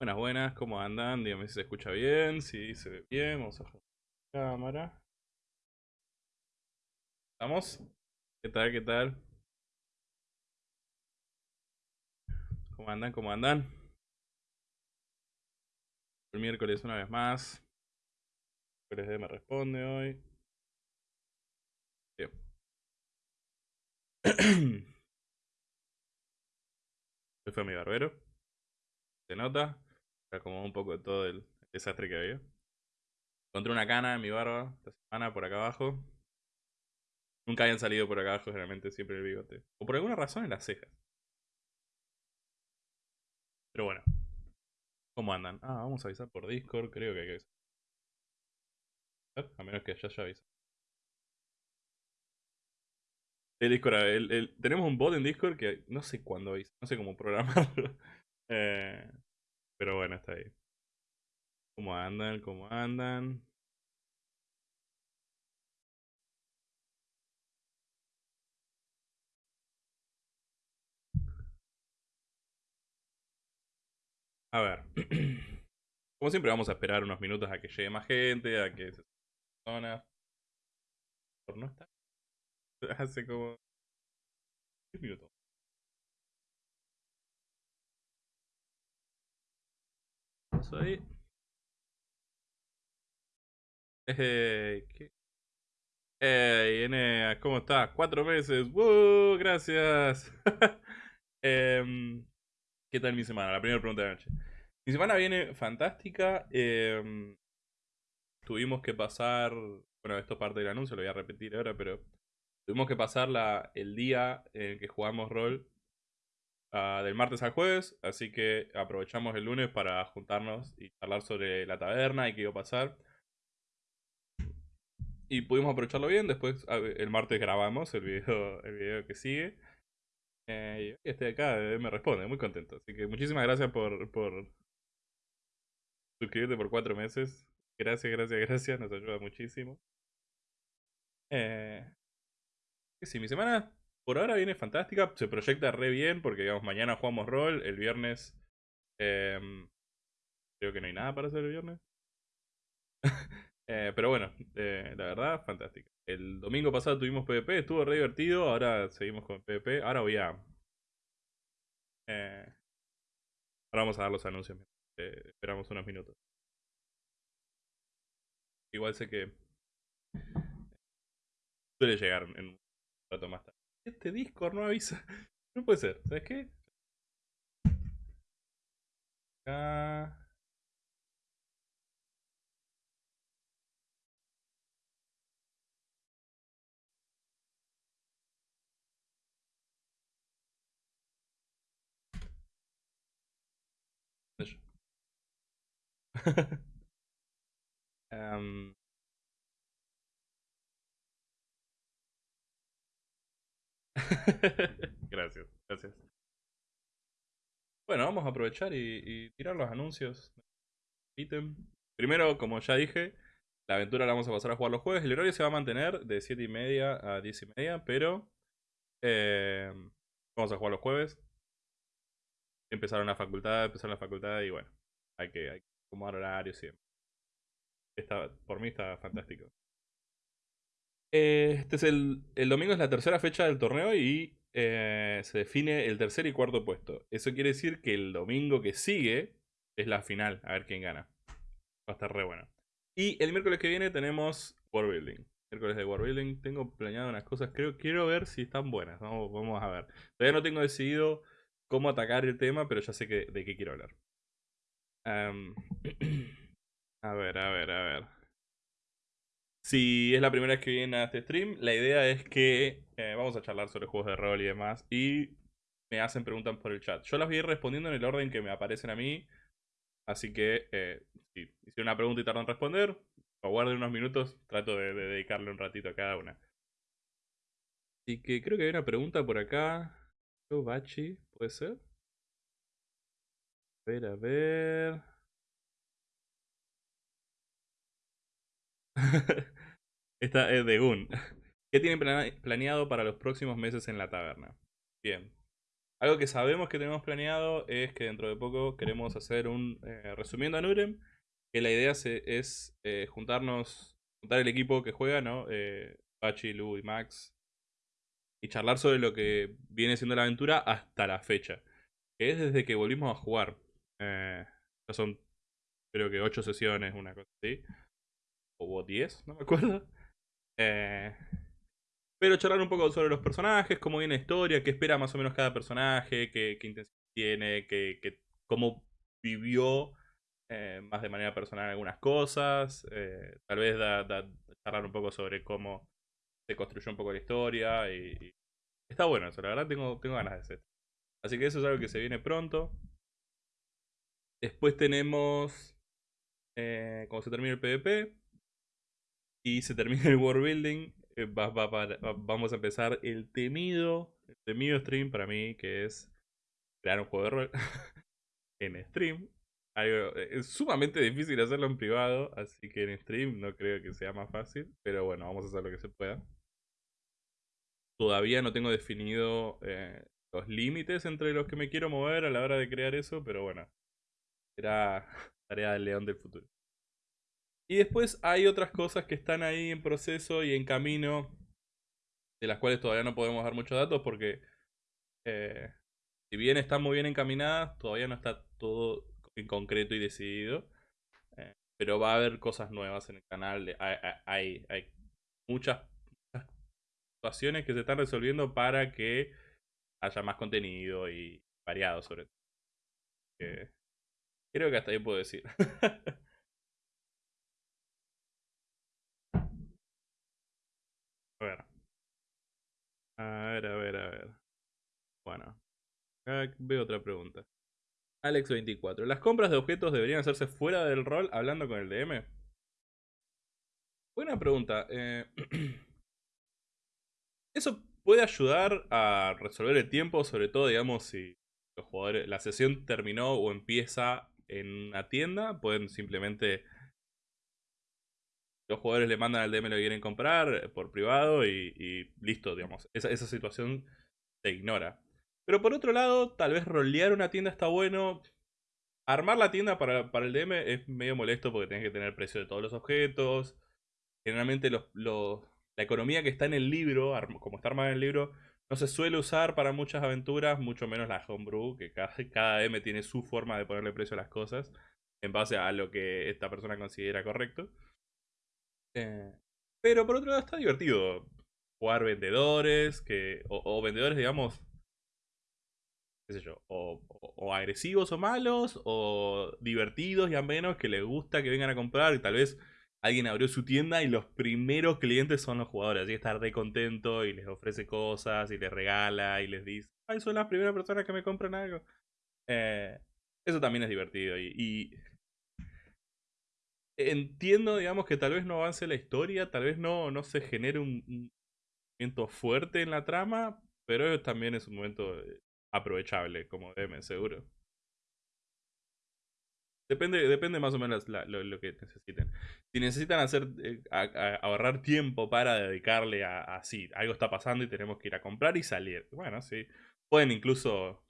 Buenas, buenas, ¿cómo andan? Díganme si se escucha bien, si se ve bien, vamos a la cámara. ¿Estamos? ¿Qué tal? ¿Qué tal? ¿Cómo andan? ¿Cómo andan? El miércoles una vez más. El me responde hoy. Bien. Hoy fue mi barbero. ¿Se nota? Como un poco de todo el desastre que había. Encontré una cana en mi barba esta semana por acá abajo. Nunca habían salido por acá abajo, generalmente siempre el bigote. O por alguna razón en las cejas. Pero bueno. ¿Cómo andan? Ah, vamos a avisar por Discord, creo que hay que avisar. A menos que ya ya avisa. El Discord, tenemos un bot en Discord que no sé cuándo avisa, no sé cómo programarlo. eh, pero bueno, está ahí. ¿Cómo andan? ¿Cómo andan? A ver. Como siempre vamos a esperar unos minutos a que llegue más gente, a que se personas. Por no estar. Hace como 10 minutos. Ahí. Hey, ¿qué? Enea, ¿cómo estás? Cuatro meses. ¡Woo! Gracias. Em, ¿Qué tal mi semana? La primera pregunta de la noche. Mi semana viene fantástica. Em, tuvimos que pasar bueno, esto es parte del anuncio, lo voy a repetir ahora, pero tuvimos que pasar el día en el que jugamos rol ah, del martes al jueves, así que aprovechamos el lunes para juntarnos y hablar sobre la taberna y qué iba a pasar. Y pudimos aprovecharlo bien, después el martes grabamos el video, el video que sigue. Eh, y estoy acá, eh, me responde, muy contento. Así que muchísimas gracias por, por suscribirte por cuatro meses. Gracias, gracias, gracias, nos ayuda muchísimo. Eh, sí, mi semana por ahora viene fantástica, se proyecta re bien porque digamos mañana jugamos rol, el viernes em, creo que no hay nada para hacer el viernes. Eh, pero bueno, eh, la verdad, fantástica. El domingo pasado tuvimos PvP, estuvo re divertido, ahora seguimos con PvP. Ahora voy a... Eh, ahora vamos a dar los anuncios. esperamos unos minutos. Igual sé que suele llegar en un rato más tarde. Este Discord no avisa. No puede ser, ¿sabes qué? gracias, gracias. Bueno, vamos a aprovechar y, tirar los anuncios. Primero, como ya dije, la aventura la vamos a pasar a jugar los jueves. El horario se va a mantener de 7 y media a 10 y media, pero eh, vamos a jugar los jueves. Empezaron la facultad, empezaron la facultad y bueno, hay que, hay que acomodar horarios siempre. Está, por mí está fantástico. Este es el, el domingo es la tercera fecha del torneo y eh, se define el tercer y cuarto puesto. Eso quiere decir que el domingo que sigue es la final, a ver quién gana. Va a estar re bueno. Y el miércoles que viene tenemos War Building. Miércoles de War Building. Tengo planeado unas cosas. Creo, quiero ver si están buenas. Vamos, vamos a ver. Todavía no tengo decidido cómo atacar el tema, pero ya sé que, de qué quiero hablar. a ver, a ver, a ver. Si es la primera vez que viene a este stream, la idea es que eh, vamos a charlar sobre juegos de rol y demás. Y me hacen preguntas por el chat. Yo las voy a ir respondiendo en el orden que me aparecen a mí. Así que eh, si hicieron una pregunta y tardan en responder, aguarden unos minutos. Trato de, dedicarle un ratito a cada una. Así que creo que hay una pregunta por acá. Bachi, ¿puede ser? A ver, a ver. Esta es de Gun. ¿Qué tienen planeado para los próximos meses en la taberna? Bien. Algo que sabemos que tenemos planeado es que dentro de poco queremos hacer un eh, resumiendo a Nurem. Que la idea es eh, juntarnos, juntar el equipo que juega, ¿no? Eh, Pachi, Lu y Max. Y charlar sobre lo que viene siendo la aventura hasta la fecha. Que es desde que volvimos a jugar. Eh, son creo que 8 sesiones, una cosa así o 10, no me acuerdo. Eh, pero charlar un poco sobre los personajes, cómo viene la historia, qué espera más o menos cada personaje, qué, intención tiene, qué, cómo vivió eh, más de manera personal algunas cosas. Eh, tal vez charlar un poco sobre cómo se construyó un poco la historia. Y, está bueno eso, la verdad tengo, tengo ganas de hacer. Así que eso es algo que se viene pronto. Después tenemos, eh, cuando se termine el PvP, y se termina el world building, eh, vamos a empezar el temido, el temido stream para mí, que es crear un juego de rol en stream. Eh, es sumamente difícil hacerlo en privado, así que en stream no creo que sea más fácil, pero bueno, vamos a hacer lo que se pueda. Todavía no tengo definido eh, los límites entre los que me quiero mover a la hora de crear eso, pero bueno, será tarea del león del futuro. Y después hay otras cosas que están ahí en proceso y en camino, de las cuales todavía no podemos dar muchos datos porque eh, si bien están muy bien encaminadas, todavía no está todo en concreto y decidido. Eh, pero va a haber cosas nuevas en el canal. Hay, hay, muchas, situaciones que se están resolviendo para que haya más contenido y variado sobre todo. Creo que hasta ahí puedo decir. A ver, a ver, a ver. Bueno. Acá veo otra pregunta. Alex24. ¿Las compras de objetos deberían hacerse fuera del rol hablando con el DM? Buena pregunta. Eh, eso puede ayudar a resolver el tiempo, sobre todo, digamos, si los jugadores, la sesión terminó o empieza en una tienda, pueden simplemente los jugadores le mandan al DM lo que quieren comprar por privado y, listo, digamos. Esa, esa, situación se ignora. Pero por otro lado, tal vez rolear una tienda está bueno. Armar la tienda para, el DM es medio molesto porque tienes que tener el precio de todos los objetos. Generalmente los, la economía que está en el libro, como está armada en el libro, no se suele usar para muchas aventuras, mucho menos la homebrew, que cada, cada DM tiene su forma de ponerle precio a las cosas en base a lo que esta persona considera correcto. Eh, pero por otro lado está divertido jugar vendedores, que o, vendedores, digamos, qué sé yo, o, agresivos o malos, o divertidos y a menos que les gusta que vengan a comprar y tal vez alguien abrió su tienda y los primeros clientes son los jugadores, así que está re contento y les ofrece cosas y les regala y les dice, ay, son las primeras personas que me compran algo. Eh, eso también es divertido y entiendo, digamos, que tal vez no avance la historia, tal vez no, no se genere un, momento fuerte en la trama, pero también es un momento eh, aprovechable como DM, seguro. Depende, depende más o menos lo, que necesiten. Si necesitan hacer eh, ahorrar tiempo para dedicarle a, a sí, algo está pasando y tenemos que ir a comprar y salir. Bueno, sí. Pueden incluso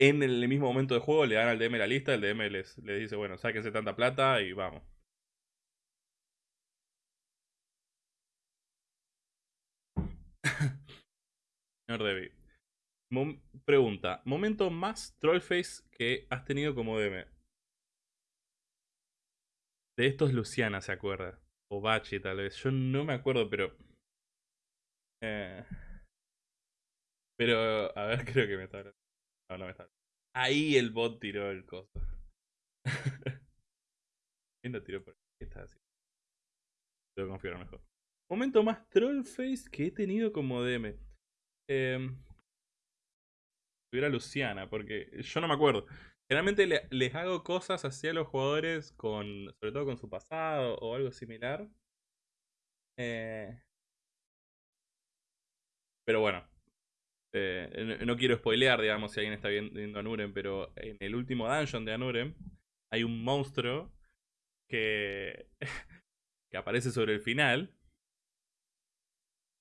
en el mismo momento de juego le dan al DM la lista, el DM les, dice, bueno, sáquense tanta plata y vamos. Señor Debbie. pregunta, momento más trollface que has tenido como DM. De estos Luciana se acuerda. O Bachi tal vez. Yo no me acuerdo, pero... Eh, pero, a ver, creo que me está Ahí el bot tiró el coso. ¿Quién lo tiró por ¿Qué está haciendo? Que configurar mejor. Momento más trollface que he tenido como DM. Eh, tuviera Luciana, porque yo no me acuerdo. Generalmente les hago cosas hacia los jugadores con. sobre todo con su pasado o algo similar. Eh, pero bueno, eh, no, quiero spoilear, digamos, si alguien está viendo Anuren, pero en el último dungeon de Anuren hay un monstruo que, que aparece sobre el final.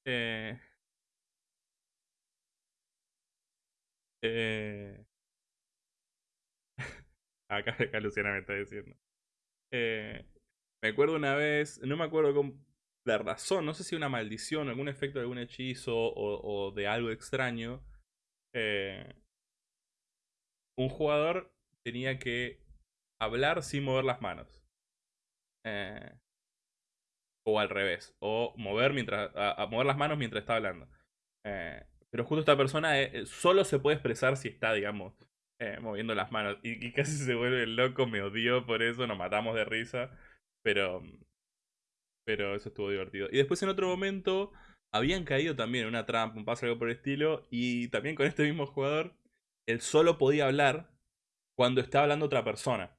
Eh, eh, acá, acá, Luciana me está diciendo. me acuerdo una vez, no me acuerdo cómo, la razón, no sé si una maldición, algún efecto de algún hechizo o, de algo extraño, eh, un jugador tenía que hablar sin mover las manos. Eh, o al revés, o mover, mientras, mover las manos mientras está hablando. Eh, pero justo esta persona solo se puede expresar si está, digamos, moviendo las manos. Y, y, casi se vuelve loco, me odió por eso, nos matamos de risa. Pero pero eso estuvo divertido. Y después en otro momento habían caído también en una trampa, un paso algo por el estilo. Y también con este mismo jugador, él solo podía hablar cuando estaba hablando otra persona.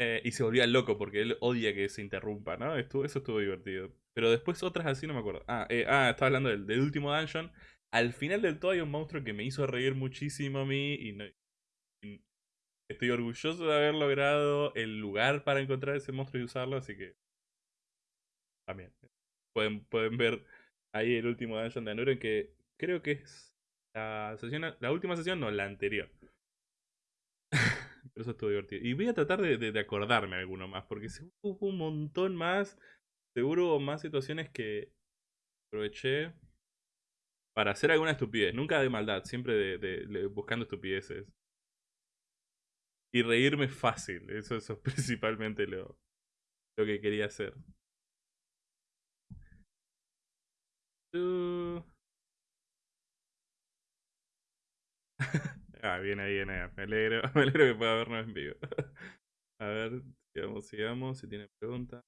Eh, y se volvía loco porque él odia que se interrumpa, ¿no? Eso estuvo divertido. Pero después otras así no me acuerdo. Ah, eh, ah estaba hablando del, último dungeon. Al final del todo hay un monstruo que me hizo reír muchísimo a mí y, no, estoy orgulloso de haber logrado el lugar para encontrar ese monstruo y usarlo, así que también. Pueden, pueden ver ahí el último Dungeon de Anuren que creo que es la sesión, la última sesión, no, la anterior. Pero eso estuvo divertido. Y voy a tratar de, de, acordarme alguno más, porque hubo un montón más. Seguro hubo más situaciones que aproveché para hacer alguna estupidez. Nunca de maldad, siempre de, de buscando estupideces. Y reírme fácil. Eso, eso es principalmente lo, lo que quería hacer. Ah, viene, viene. Me alegro, me alegro que pueda vernos en vivo. A ver, sigamos, sigamos, si tiene preguntas.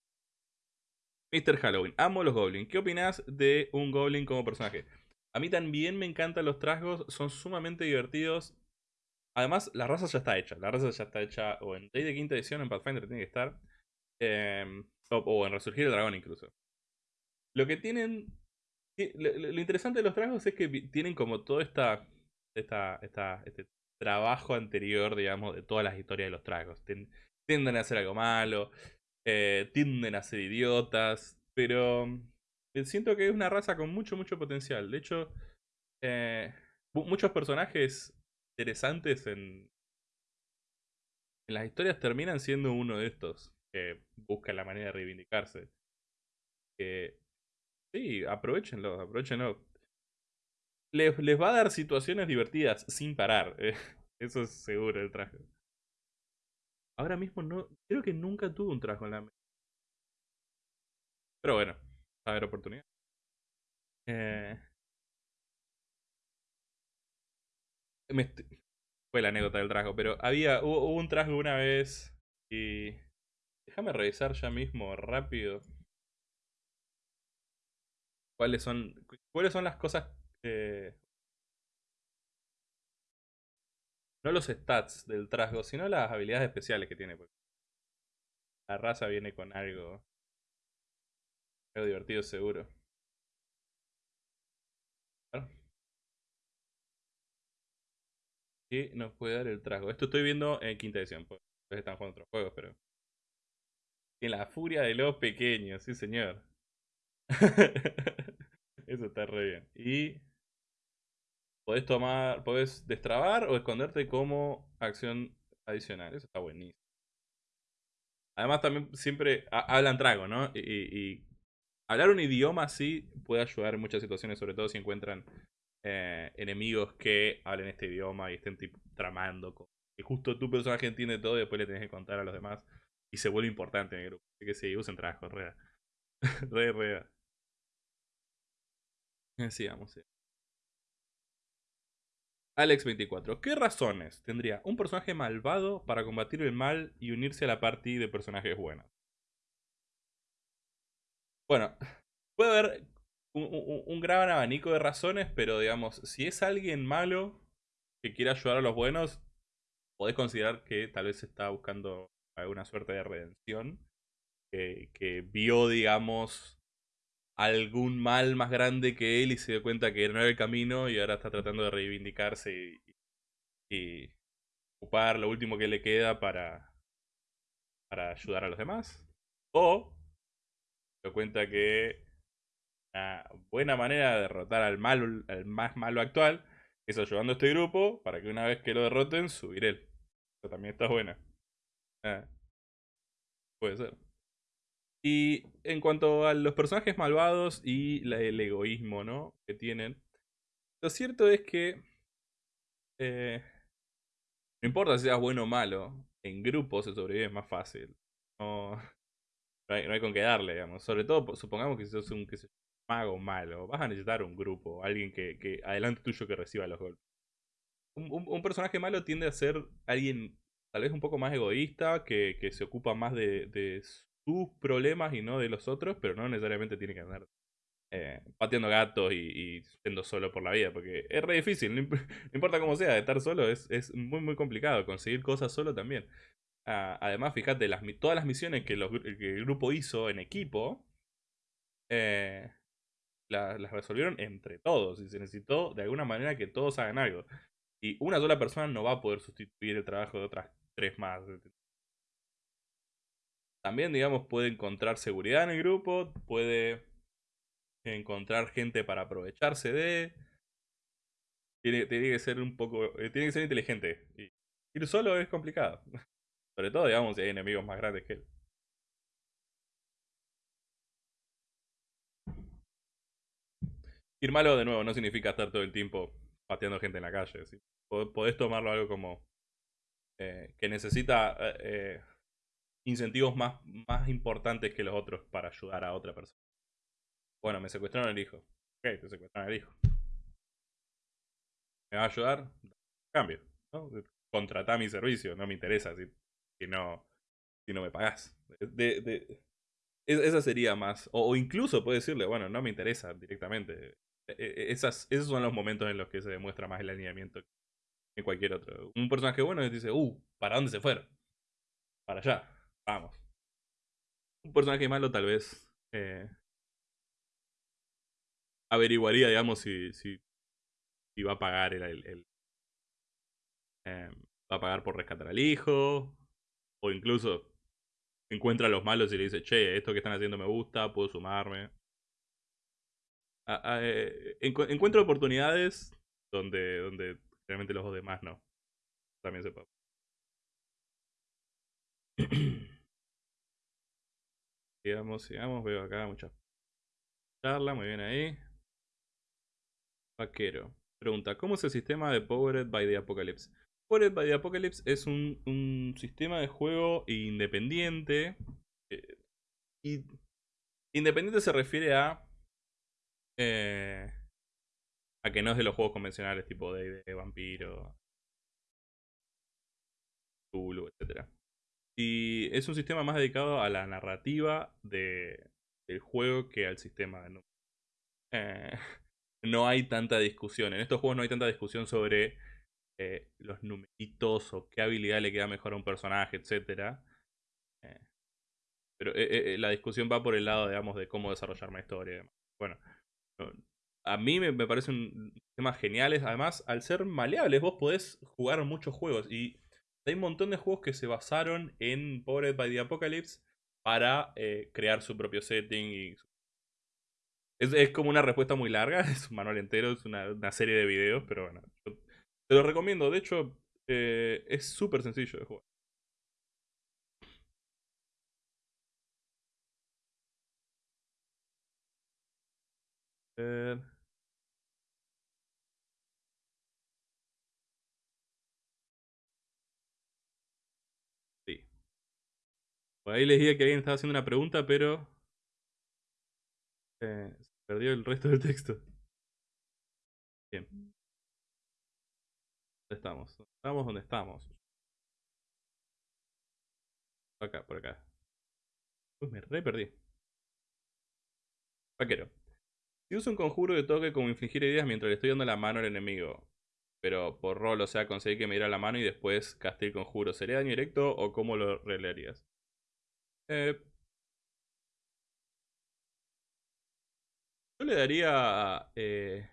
Mr. Halloween, amo los goblins. ¿Qué opinas de un goblin como personaje? A mí también me encantan los trasgos, son sumamente divertidos. Además, la raza ya está hecha. La raza ya está hecha o en Day de quinta edición en Pathfinder tiene que estar. Em, o, en Resurgir el Dragón incluso. Lo que tienen... Lo, interesante de los trasgos es que tienen como todo esta, esta, esta, este trabajo anterior, digamos, de todas las historias de los tragos. Tienden a hacer algo malo, eh, tienden a ser idiotas, pero eh, siento que es una raza con mucho, mucho potencial. De hecho, eh, muchos personajes interesantes en, en las historias terminan siendo uno de estos que busca la manera de reivindicarse. Que, sí, aprovechenlo, aprovechenlo. Les, les, va a dar situaciones divertidas sin parar. eso es seguro el traje. Ahora mismo no. Creo que nunca tuve un traje en la Pero bueno, a ver oportunidad. Eh, fue la anécdota del traje, pero había. Hubo, un traje una vez. Y. Déjame revisar ya mismo, rápido. ¿Cuáles son. ¿Cuáles son las cosas no los stats del trasgo, sino las habilidades especiales que tiene. La raza viene con algo, algo divertido seguro. ¿Qué nos puede dar el trasgo? Esto estoy viendo en quinta edición, pues están jugando otros juegos, pero... En la furia de los pequeños, sí señor. Eso está re bien. Y podés tomar, podés destrabar o esconderte como acción adicional. Eso está buenísimo. Además también siempre hablan trago, ¿no? Y, hablar un idioma así puede ayudar en muchas situaciones, sobre todo si encuentran eh, enemigos que hablen este idioma y estén tipo, tramando. Y justo tu personaje entiende todo y después le tenés que contar a los demás. Y se vuelve importante en el grupo. Así que sí, usen trago, rea. re, rea. Sigamos, sí. Alex24. ¿Qué razones tendría un personaje malvado para combatir el mal y unirse a la party de personajes buenos? Bueno, puede haber un, gran abanico de razones, pero digamos, si es alguien malo que quiere ayudar a los buenos, podés considerar que tal vez está buscando alguna suerte de redención. Que, que vio, digamos, algún mal más grande que él y se dio cuenta que no era el camino y ahora está tratando de reivindicarse y, ocupar lo último que le queda para, para ayudar a los demás. O se dio cuenta que una buena manera de derrotar al, malo, al más malo actual es ayudando a este grupo para que una vez que lo derroten, subir él. Eso también está buena. Ah, puede ser. Y en cuanto a los personajes malvados y el egoísmo, ¿no? Que tienen. Lo cierto es que... Eh, no importa si seas bueno o malo, en grupo se sobrevive más fácil. No, no, hay, con qué darle, digamos. Sobre todo, supongamos que sos un mago malo, vas a necesitar un grupo, alguien que, que adelante tuyo que reciba los golpes. Un, personaje malo tiende a ser alguien tal vez un poco más egoísta, que, que se ocupa más de, de sus problemas y no de los otros, pero no necesariamente tiene que andar eh, pateando gatos y, siendo solo por la vida, porque es re difícil, no, importa cómo sea, estar solo es, muy muy complicado, conseguir cosas solo también. Ah, además, fíjate, todas las misiones que, el grupo hizo en equipo, eh, las resolvieron entre todos y se necesitó de alguna manera que todos hagan algo. Y una sola persona no va a poder sustituir el trabajo de otras tres más. También, digamos, puede encontrar seguridad en el grupo, puede encontrar gente para aprovecharse de... Tiene, tiene que ser un poco... Eh, tiene que ser inteligente. Y ir solo es complicado. Sobre todo, digamos, si hay enemigos más grandes que él. Ir malo de nuevo no significa estar todo el tiempo pateando gente en la calle. Podés tomarlo algo como eh, que necesita eh, incentivos más, más importantes que los otros para ayudar a otra persona. Bueno, me secuestraron el hijo. Ok, te secuestraron el hijo. ¿Me va a ayudar? Cambio. ¿no? Contratá mi servicio, no me interesa si, si, no, si no me pagás. Esa sería más. O, incluso puede decirle, bueno, no me interesa directamente. e, e, esas, esos son los momentos en los que se demuestra más el alineamiento que cualquier otro. Un personaje bueno dice, uh, ¿para dónde se fueron? Para allá, vamos. Un personaje malo tal vez eh, averiguaría, digamos, si, si, va a pagar el, el, em, va a pagar por rescatar al hijo, o incluso encuentra a los malos y le dice, che, esto que están haciendo me gusta, puedo sumarme. Eh, encuentro oportunidades donde, donde realmente los demás no. También se puede. sigamos, sigamos. Veo acá mucha charla. Muy bien ahí. Vaquero. Pregunta, ¿cómo es el sistema de Powered by the Apocalypse? Powered by the Apocalypse es un, un sistema de juego independiente. Eh, y independiente se refiere a eh, a que no es de los juegos convencionales tipo de, de Vampiro, Tulu, etc. Y es un sistema más dedicado a la narrativa de, del juego que al sistema de eh, no hay tanta discusión. En estos juegos no hay tanta discusión sobre eh, los numeritos o qué habilidad le queda mejor a un personaje, etc. Eh, pero la discusión va por el lado, digamos, de cómo desarrollar una historia. Bueno, a mí me, parece un tema. Además, al ser maleables, vos podés jugar muchos juegos. Y hay un montón de juegos que se basaron en Powered by the Apocalypse para eh, crear su propio setting. Es, como una respuesta muy larga, es un manual entero, es una, serie de videos, pero bueno, te lo recomiendo. De hecho, eh, es súper sencillo de jugar. Sí. Por ahí les dije que alguien estaba haciendo una pregunta, pero... Eh, se perdió el resto del texto. Bien. ¿Dónde estamos? ¿Estamos donde estamos? Acá, por acá. Uy, me re perdí. Vaquero. Si uso un conjuro de toque como infligir heridas mientras le estoy dando la mano al enemigo, pero por rol, o sea, conseguir que me diera la mano y después casté el conjuro, ¿sería daño directo o cómo lo relearías? Eh, yo le daría... Eh,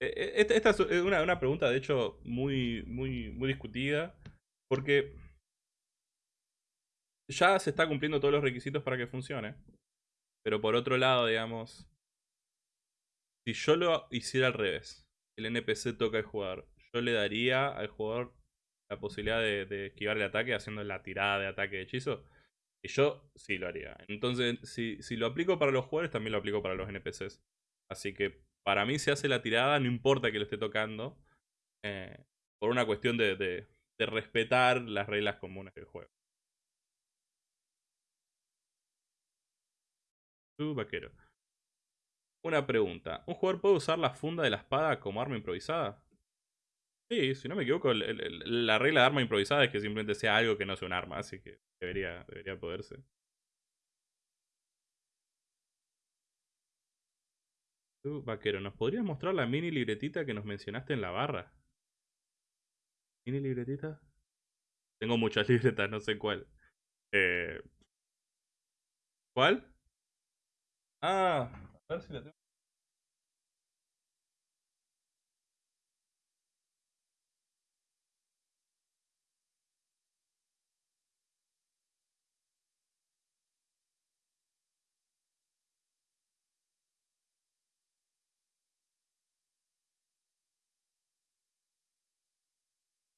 eh, esta, es una, una, pregunta, de hecho, muy, muy, muy discutida, porque ya se está cumpliendo todos los requisitos para que funcione. Pero por otro lado, digamos, si yo lo hiciera al revés, el NPC toca al jugador, yo le daría al jugador la posibilidad de, esquivar el ataque haciendo la tirada de ataque de hechizo. Y yo sí lo haría. Entonces, si, si lo aplico para los jugadores, también lo aplico para los NPCs. Así que para mí se hace la tirada, no importa que lo esté tocando. Eh, por una cuestión de, de, respetar las reglas comunes del juego. vaquero. Una pregunta. ¿Un jugador puede usar la funda de la espada como arma improvisada? Sí, si no me equivoco, la regla de arma improvisada es que simplemente sea algo que no sea un arma, así que debería, debería poderse. Tú, vaquero, ¿nos podrías mostrar la mini libretita que nos mencionaste en la barra? ¿Mini libretita? Tengo muchas libretas, no sé cuál. Eh... ¿Cuál? Ah, a ver si la tengo.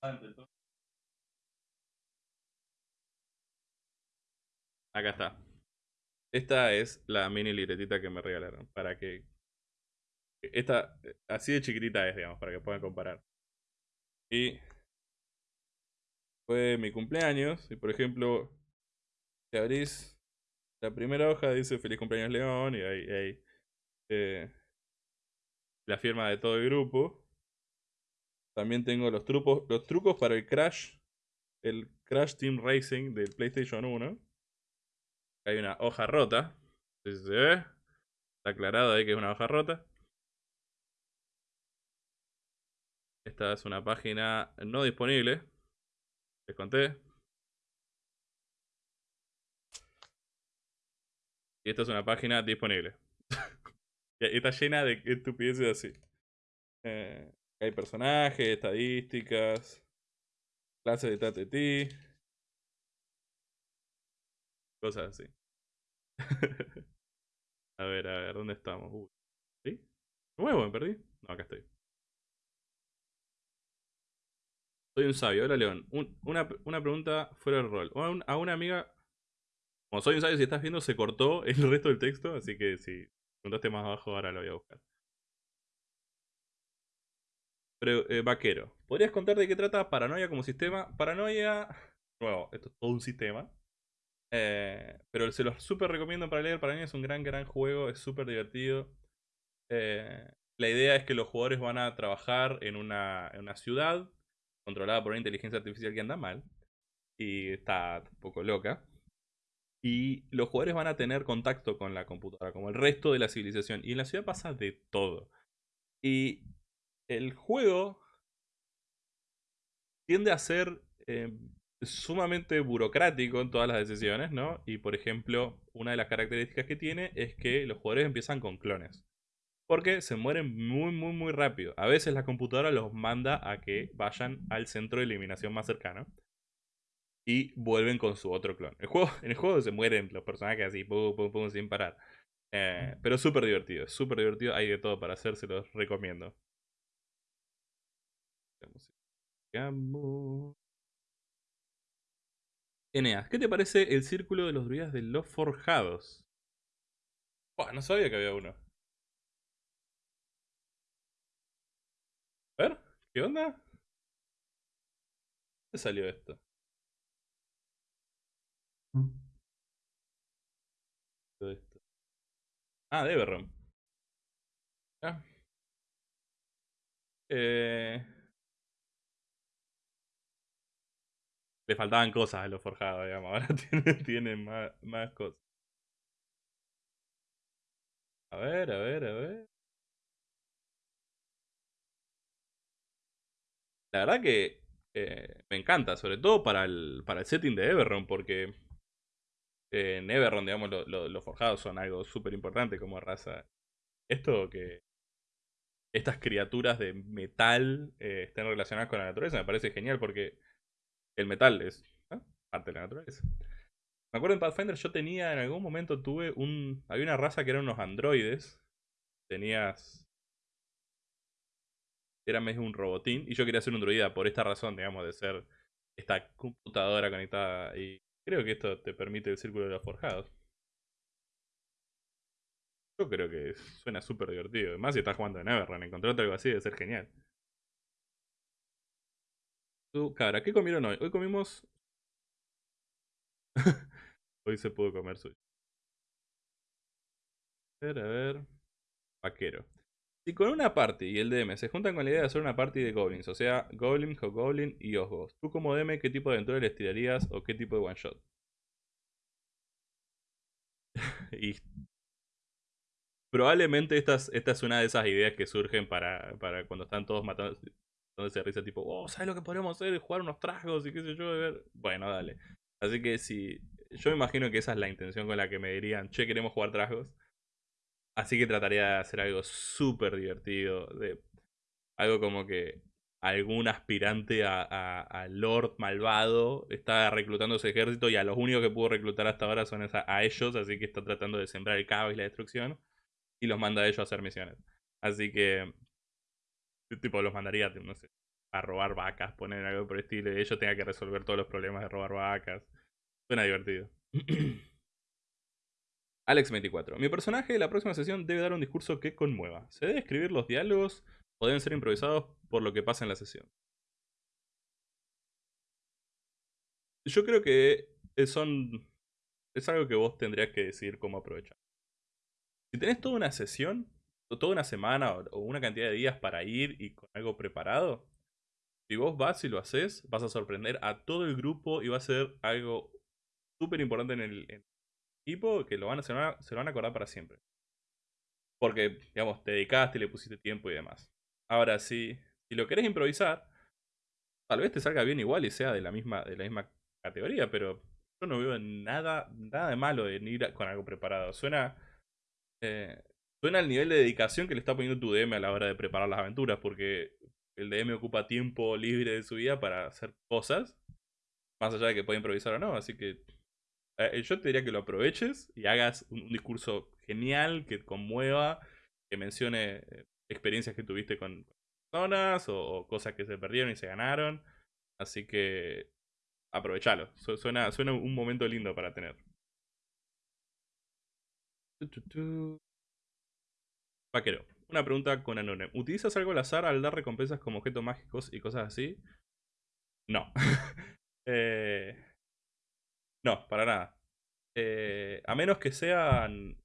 Acá está. Esta es la mini libretita que me regalaron. Para que. Esta, así de chiquitita es, digamos, para que puedan comparar. Y. Fue mi cumpleaños. Y por ejemplo, si abrís la primera hoja, dice Feliz cumpleaños León. Y ahí. eh, la firma de todo el grupo. También tengo los trucos, los trucos para el Crash. El Crash Team Racing del PlayStation 1 hay una hoja rota. Está aclarado ahí que es una hoja rota. Esta es una página no disponible. Les conté. Y esta es una página disponible. y está llena de estupideces así. Eh, hay personajes, estadísticas, clases de TTT. Cosas así. a ver, a ver, ¿dónde estamos? ¿Sí? ¿Nuevo? ¿Me perdí? No, acá estoy. Soy un sabio. Hola, León. una, pregunta fuera del rol. A, una amiga... Como soy un sabio, si estás viendo, se cortó el resto del texto. Así que si preguntaste más abajo, ahora lo voy a buscar. Eh, vaquero. ¿Podrías contar de qué trata Paranoia como sistema? Paranoia... Nuevo, esto es todo un sistema. Eh, pero se los súper recomiendo para leer. Paranoia es un gran, gran juego. Es súper divertido. Eh, la idea es que los jugadores van a trabajar en una, en una ciudad controlada por una inteligencia artificial que anda mal y está un poco loca. Y los jugadores van a tener contacto con la computadora, como el resto de la civilización. Y en la ciudad pasa de todo. Y el juego tiende a ser eh, sumamente burocrático en todas las decisiones, ¿no? Y por ejemplo, una de las características que tiene es que los jugadores empiezan con clones. Porque se mueren muy, muy, muy rápido. A veces la computadora los manda a que vayan al centro de eliminación más cercano. Y vuelven con su otro clon. En el juego se mueren los personajes así, pum, pum, pum, sin parar. Eh, pero súper divertido, súper divertido. Hay de todo para hacer, se los recomiendo. Eneas, ¿qué te parece el círculo de los druidas de los forjados? no sabía que había uno. A ver, ¿qué onda? ¿Dónde salió esto? Todo esto. Ah, de Everron. Eh... Le faltaban cosas a los forjados, digamos. Ahora tienen, más, más cosas. A ver, a ver, a ver. La verdad que eh, me encanta, sobre todo para el, para el setting de Everron, porque en Everron, digamos, los forjados son algo súper importante como raza. Esto que estas criaturas de metal eh, estén relacionadas con la naturaleza me parece genial porque el metal es parte de la naturaleza. Me acuerdo en Pathfinder yo tenía, en algún momento tuve un... Había una raza que eran unos androides. Tenías era medio un robotín y yo quería ser un druida por esta razón, digamos, de ser esta computadora conectada y creo que esto te permite el círculo de los forjados. Yo creo que suena súper divertido. Además, si estás jugando en Everrun, encontrarte algo así debe ser genial. Tú, cabra, ¿qué comieron hoy? Hoy comimos... hoy se pudo comer suyo. A ver, a ver. Vaquero. Si con una party y el DM se juntan con la idea de hacer una party de goblins, o sea, goblin, goblin y osgos, tú como DM, ¿qué tipo de aventura les tirarías o qué tipo de one shot? probablemente esta es, esta es una de esas ideas que surgen para, para cuando están todos matando, se risa tipo, oh, ¿sabes lo que podríamos hacer? Jugar unos tragos y qué sé yo, ver. Bueno, dale. Así que si, yo me imagino que esa es la intención con la que me dirían, che, queremos jugar tragos. Así que trataría de hacer algo súper divertido. De, algo como que algún aspirante a, Lord malvado está reclutando ese ejército y a los únicos que pudo reclutar hasta ahora son a, ellos, así que está tratando de sembrar el caos y la destrucción y los manda a ellos a hacer misiones. Así que, tipo, los mandaría, no sé, a robar vacas, poner algo por el estilo y ellos tengan que resolver todos los problemas de robar vacas. Suena divertido. Alex24. Mi personaje de la próxima sesión debe dar un discurso que conmueva. Se debe escribir los diálogos o deben ser improvisados por lo que pasa en la sesión. Yo creo que son, es algo que vos tendrías que decidir cómo aprovechar. Si tenés toda una sesión, toda una semana o una cantidad de días para ir y con algo preparado, si vos vas y lo haces, vas a sorprender a todo el grupo y va a ser algo súper importante en el, equipo que lo van a, se, van a, acordar para siempre. Porque, digamos, te dedicaste, le pusiste tiempo y demás. Ahora, si, si lo querés improvisar, tal vez te salga bien igual y sea de la misma, de la misma categoría, pero yo no veo nada, nada de malo en ir con algo preparado. Suena, eh, suena el nivel de dedicación que le está poniendo tu DM a la hora de preparar las aventuras, porque el DM ocupa tiempo libre de su vida para hacer cosas, más allá de que pueda improvisar o no, así que eh, yo te diría que lo aproveches y hagas un, discurso genial que conmueva, que mencione eh, experiencias que tuviste con personas o, cosas que se perdieron y se ganaron. Así que aprovechalo. suena, suena un momento lindo para tener. Vaquero. Una pregunta con Anone. ¿Utilizas algo al azar al dar recompensas como objetos mágicos y cosas así? No. eh, no, para nada. Eh, a menos que sean...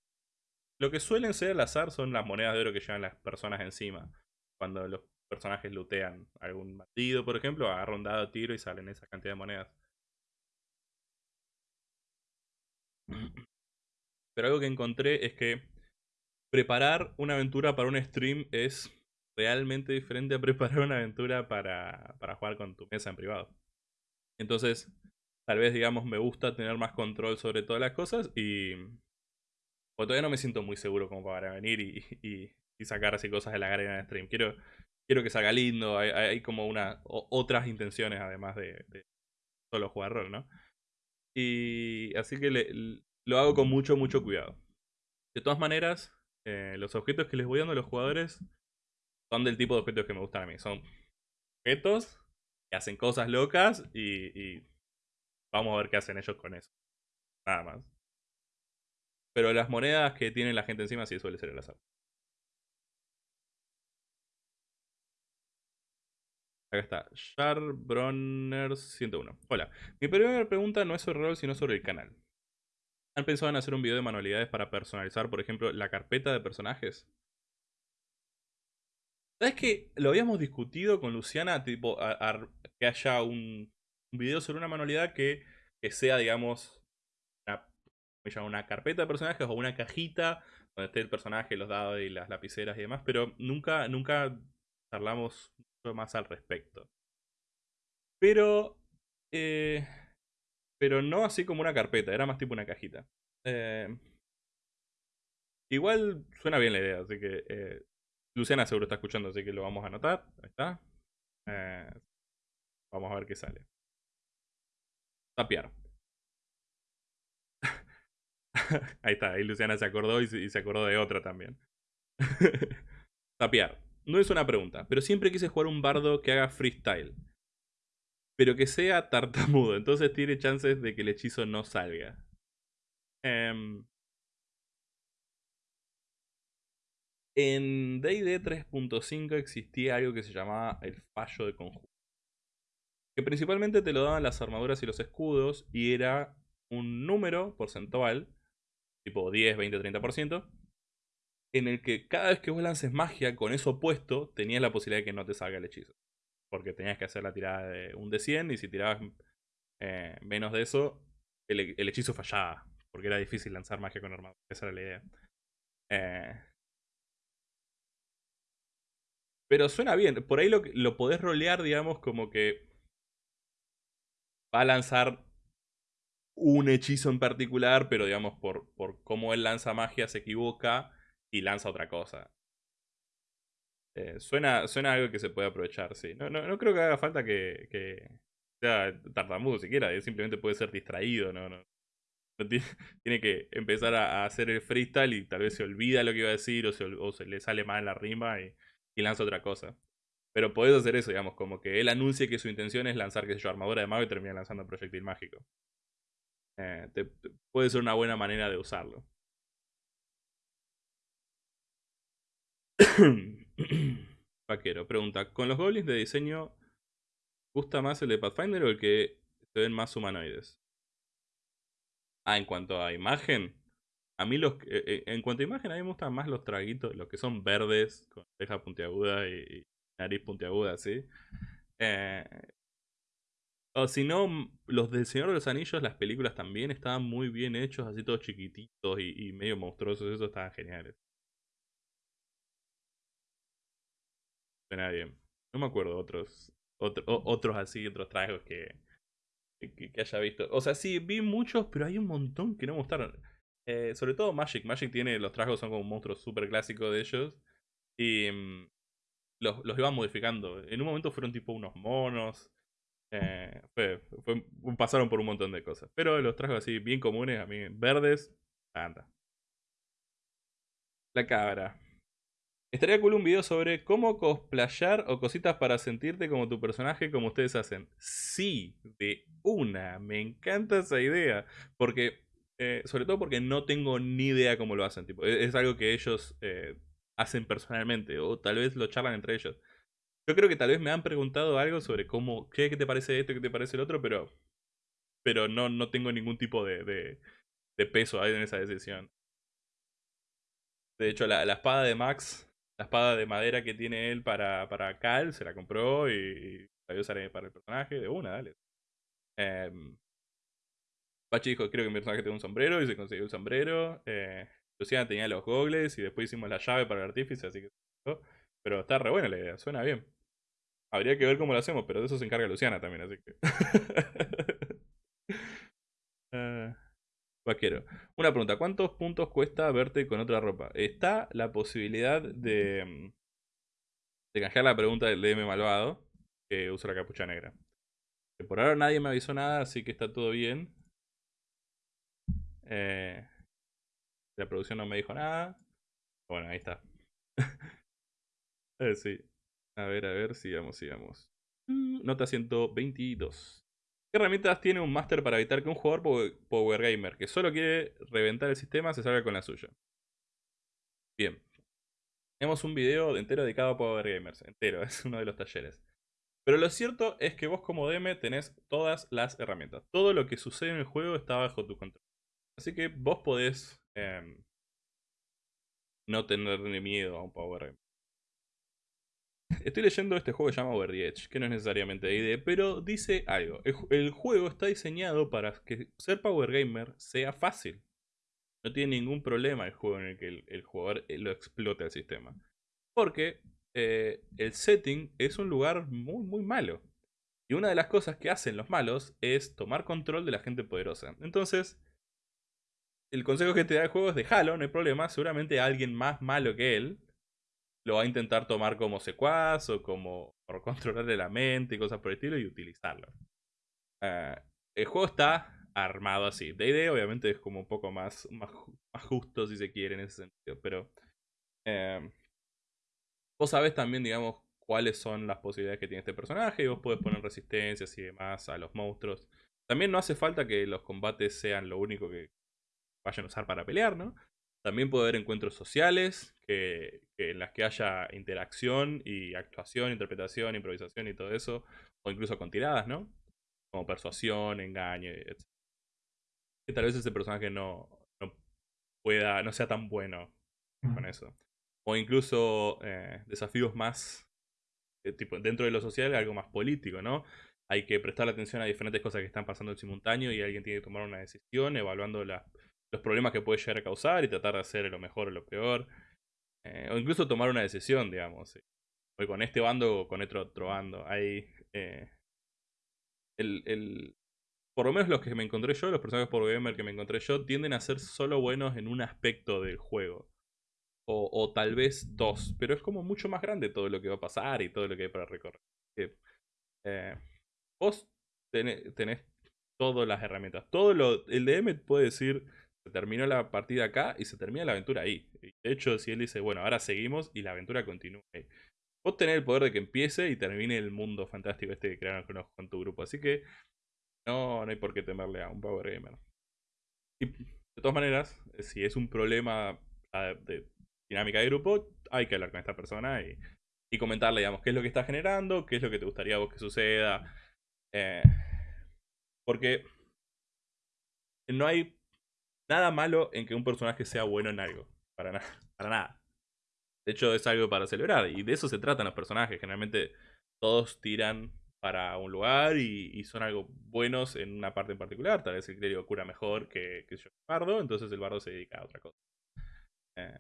Lo que suelen ser al azar son las monedas de oro que llevan las personas encima. Cuando los personajes lootean algún bandido, por ejemplo, agarra un dado, tiro y salen esa cantidad de monedas. Pero algo que encontré es que preparar una aventura para un stream es realmente diferente a preparar una aventura para, para jugar con tu mesa en privado. Entonces, tal vez, digamos, me gusta tener más control sobre todas las cosas y... Porque todavía no me siento muy seguro como para venir y, y, sacar así cosas de la arena en stream. Quiero, quiero que salga lindo, hay, como una, otras intenciones además de, solo jugar rol, ¿no? Y así que lo hago con mucho, mucho cuidado. De todas maneras, eh, los objetos que les voy dando a los jugadores son del tipo de objetos que me gustan a mí. Son objetos que hacen cosas locas y Vamos a ver qué hacen ellos con eso. Nada más. Pero las monedas que tiene la gente encima sí suele ser el azar. Acá está. Charbronner 101. Hola. Mi primera pregunta no es sobre rol, sino sobre el canal. ¿Han pensado en hacer un video de manualidades para personalizar, por ejemplo, la carpeta de personajes? ¿Sabes que lo habíamos discutido con Luciana? Tipo, que haya un, video sobre una manualidad que, que sea, digamos, una, una carpeta de personajes o una cajita donde esté el personaje, los dados y las lapiceras y demás, pero nunca, nunca charlamos mucho más al respecto. Pero, eh, pero no así como una carpeta, era más tipo una cajita. Eh, igual suena bien la idea, así que eh, Luciana seguro está escuchando, así que lo vamos a anotar. Ahí está. vamos a ver qué sale. Tapiar. ahí está, ahí Luciana se acordó y se, acordó de otra también. Tapiar. No es una pregunta, pero siempre quise jugar un bardo que haga freestyle. Pero que sea tartamudo, entonces tiene chances de que el hechizo no salga. Em, en D&D 3.5 existía algo que se llamaba el fallo de conjunto que principalmente te lo daban las armaduras y los escudos, y era un número porcentual, tipo 10, 20, 30%, en el que cada vez que vos lances magia con eso puesto, tenías la posibilidad de que no te salga el hechizo. Porque tenías que hacer la tirada de un de 100, y si tirabas eh, menos de eso, el, hechizo fallaba, porque era difícil lanzar magia con armadura. Esa era la idea. Eh, pero suena bien. Por ahí lo, lo podés rolear, digamos, como que va a lanzar un hechizo en particular, pero digamos, por, por cómo él lanza magia se equivoca y lanza otra cosa. Eh, suena, suena algo que se puede aprovechar, sí. No, no, creo que haga falta que, que sea tartamudo siquiera, simplemente puede ser distraído, no, no, tiene, que empezar a, hacer el freestyle y tal vez se olvida lo que iba a decir o se, le sale mal la rima y, y lanza otra cosa. Pero podés hacer eso, digamos, como que él anuncie que su intención es lanzar, qué sé yo, armadura de mago y termina lanzando proyectil mágico. Eh, puede ser una buena manera de usarlo. Vaquero, pregunta, ¿con los goblins de diseño gusta más el de Pathfinder o el que se ven más humanoides? Ah, en cuanto a imagen, a mí los eh, eh, en cuanto a imagen a mí me gustan más los traguitos, los que son verdes, con ceja puntiaguda y, nariz puntiaguda, ¿sí? Eh, o si no, los del Señor de los Anillos, las películas también estaban muy bien hechos, así todos chiquititos y, medio monstruosos, eso estaban geniales. Suena bien. No me acuerdo otros, otros así, otros tragos que, que, haya visto. O sea, sí, vi muchos, pero hay un montón que no me gustaron. Eh, sobre todo Magic. Magic tiene, los tragos son como un monstruo súper clásico de ellos. Y mm, los, los iban modificando. En un momento fueron tipo unos monos. Eh, fue, pasaron por un montón de cosas. Pero los tragos así bien comunes, a mí, verdes, anda. La cabra. Estaría cool un video sobre cómo cosplayar o cositas para sentirte como tu personaje como ustedes hacen. Sí, de una. Me encanta esa idea. Porque, eh, sobre todo porque no tengo ni idea cómo lo hacen. Tipo, e-, es, algo que ellos eh, hacen personalmente o tal vez lo charlan entre ellos. Yo creo que tal vez me han preguntado algo sobre cómo, qué, te parece esto, qué te parece el otro, pero, pero no, no tengo ningún tipo de, de, peso ahí en esa decisión. De hecho, la, espada de Max la espada de madera que tiene él para, para Cal, se la compró y, la voy para el personaje. De una, dale. Eh, Pachi dijo, creo que mi personaje tiene un sombrero y se consiguió el sombrero. Eh, Luciana tenía los gogles y después hicimos la llave para el artífice, así que... Pero está re buena la idea, suena bien. Habría que ver cómo lo hacemos, pero de eso se encarga Luciana también, así que... uh, Vaquero. Una pregunta, ¿cuántos puntos cuesta verte con otra ropa? Está la posibilidad de, mm, de canjear la pregunta del DM malvado, que usa la capucha negra. por ahora nadie me avisó nada, así que está todo bien. Eh, la producción no me dijo nada. Bueno, ahí está. eh, sí. A ver, a ver, sigamos, sigamos. Mm, nota 122. ¿Qué herramientas tiene un máster para evitar que un jugador Power Gamer que solo quiere reventar el sistema se salga con la suya? Bien. Tenemos un video entero dedicado a Power Gamers. Entero, es uno de los talleres. Pero lo cierto es que vos como DM tenés todas las herramientas. Todo lo que sucede en el juego está bajo tu control. Así que vos podés em, no tenerle miedo a un Power Gamer. Estoy leyendo este juego que se llama Over the Edge, que no es necesariamente de ID, pero dice algo. El, juego está diseñado para que ser Power Gamer sea fácil. No tiene ningún problema el juego en el que el, jugador eh, lo explote al sistema. Porque eh, el setting es un lugar muy, muy malo. Y una de las cosas que hacen los malos es tomar control de la gente poderosa. Entonces, el consejo que te da el juego es dejarlo, no hay problema. Seguramente alguien más malo que él lo va a intentar tomar como secuaz o como por controlarle la mente y cosas por el estilo y utilizarlo. Eh, el juego está armado así. D&D obviamente es como un poco más, más, justo si se quiere en ese sentido, pero eh, vos sabés también, digamos, cuáles son las posibilidades que tiene este personaje y vos podés poner resistencias y demás a los monstruos. También no hace falta que los combates sean lo único que vayan a usar para pelear, ¿no? También puede haber encuentros sociales que, en las que haya interacción y actuación, interpretación, improvisación y todo eso. O incluso con tiradas, ¿no? Como persuasión, engaño, etc. Que tal vez ese personaje no, pueda, no sea tan bueno con eso. O incluso eh, desafíos más, eh, tipo, dentro de lo social, algo más político, ¿no? Hay que prestar atención a diferentes cosas que están pasando en simultáneo y alguien tiene que tomar una decisión evaluando las los problemas que puede llegar a causar y tratar de hacer lo mejor o lo peor. Eh, o incluso tomar una decisión, digamos. Voy con este bando o con este otro bando. Hay. Eh, el, el, por lo menos los que me encontré yo, los personajes por gamer que me encontré yo, tienden a ser solo buenos en un aspecto del juego. O, o, tal vez dos. Pero es como mucho más grande todo lo que va a pasar y todo lo que hay para recorrer. Eh, vos tenés, tenés todas las herramientas. Todo lo. El DM puede decir se terminó la partida acá y se termina la aventura ahí. De hecho, si él dice, bueno, ahora seguimos y la aventura continúa. Vos tenés el poder de que empiece y termine el mundo fantástico este que crearon con, tu grupo. Así que no, no hay por qué temerle a un Power Gamer. De todas maneras, si es un problema de dinámica de grupo, hay que hablar con esta persona y, y comentarle, digamos, qué es lo que está generando, qué es lo que te gustaría a vos que suceda. Eh, porque no hay nada malo en que un personaje sea bueno en algo. Para nada. Para nada. De hecho, es algo para celebrar. Y de eso se tratan los personajes. Generalmente todos tiran para un lugar y, son algo buenos en una parte en particular. Tal vez el criterio cura mejor que, que yo el bardo. Entonces el bardo se dedica a otra cosa. Eh,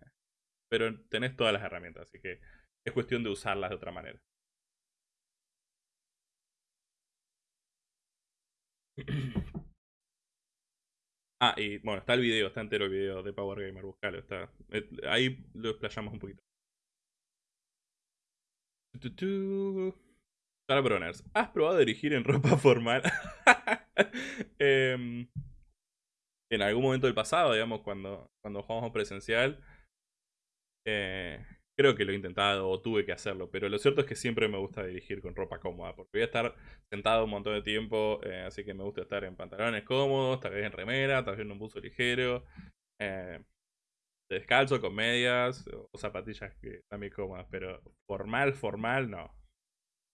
pero tenés todas las herramientas. Así que Es cuestión de usarlas de otra manera. Ah, y bueno, está el video, está entero el video de Power Gamer, buscalo, está. Eh, ahí lo explayamos un poquito. Sara Broners, ¿has probado dirigir en ropa formal? Em, en algún momento del pasado, digamos, cuando, cuando jugamos presencial, eh, Creo que lo he intentado o tuve que hacerlo, pero lo cierto es que siempre me gusta dirigir con ropa cómoda, porque voy a estar sentado un montón de tiempo, eh, así que me gusta estar en pantalones cómodos, tal vez en remera, tal vez en un buzo ligero, eh, descalzo, con medias o zapatillas que muy cómodas, pero formal, formal, no.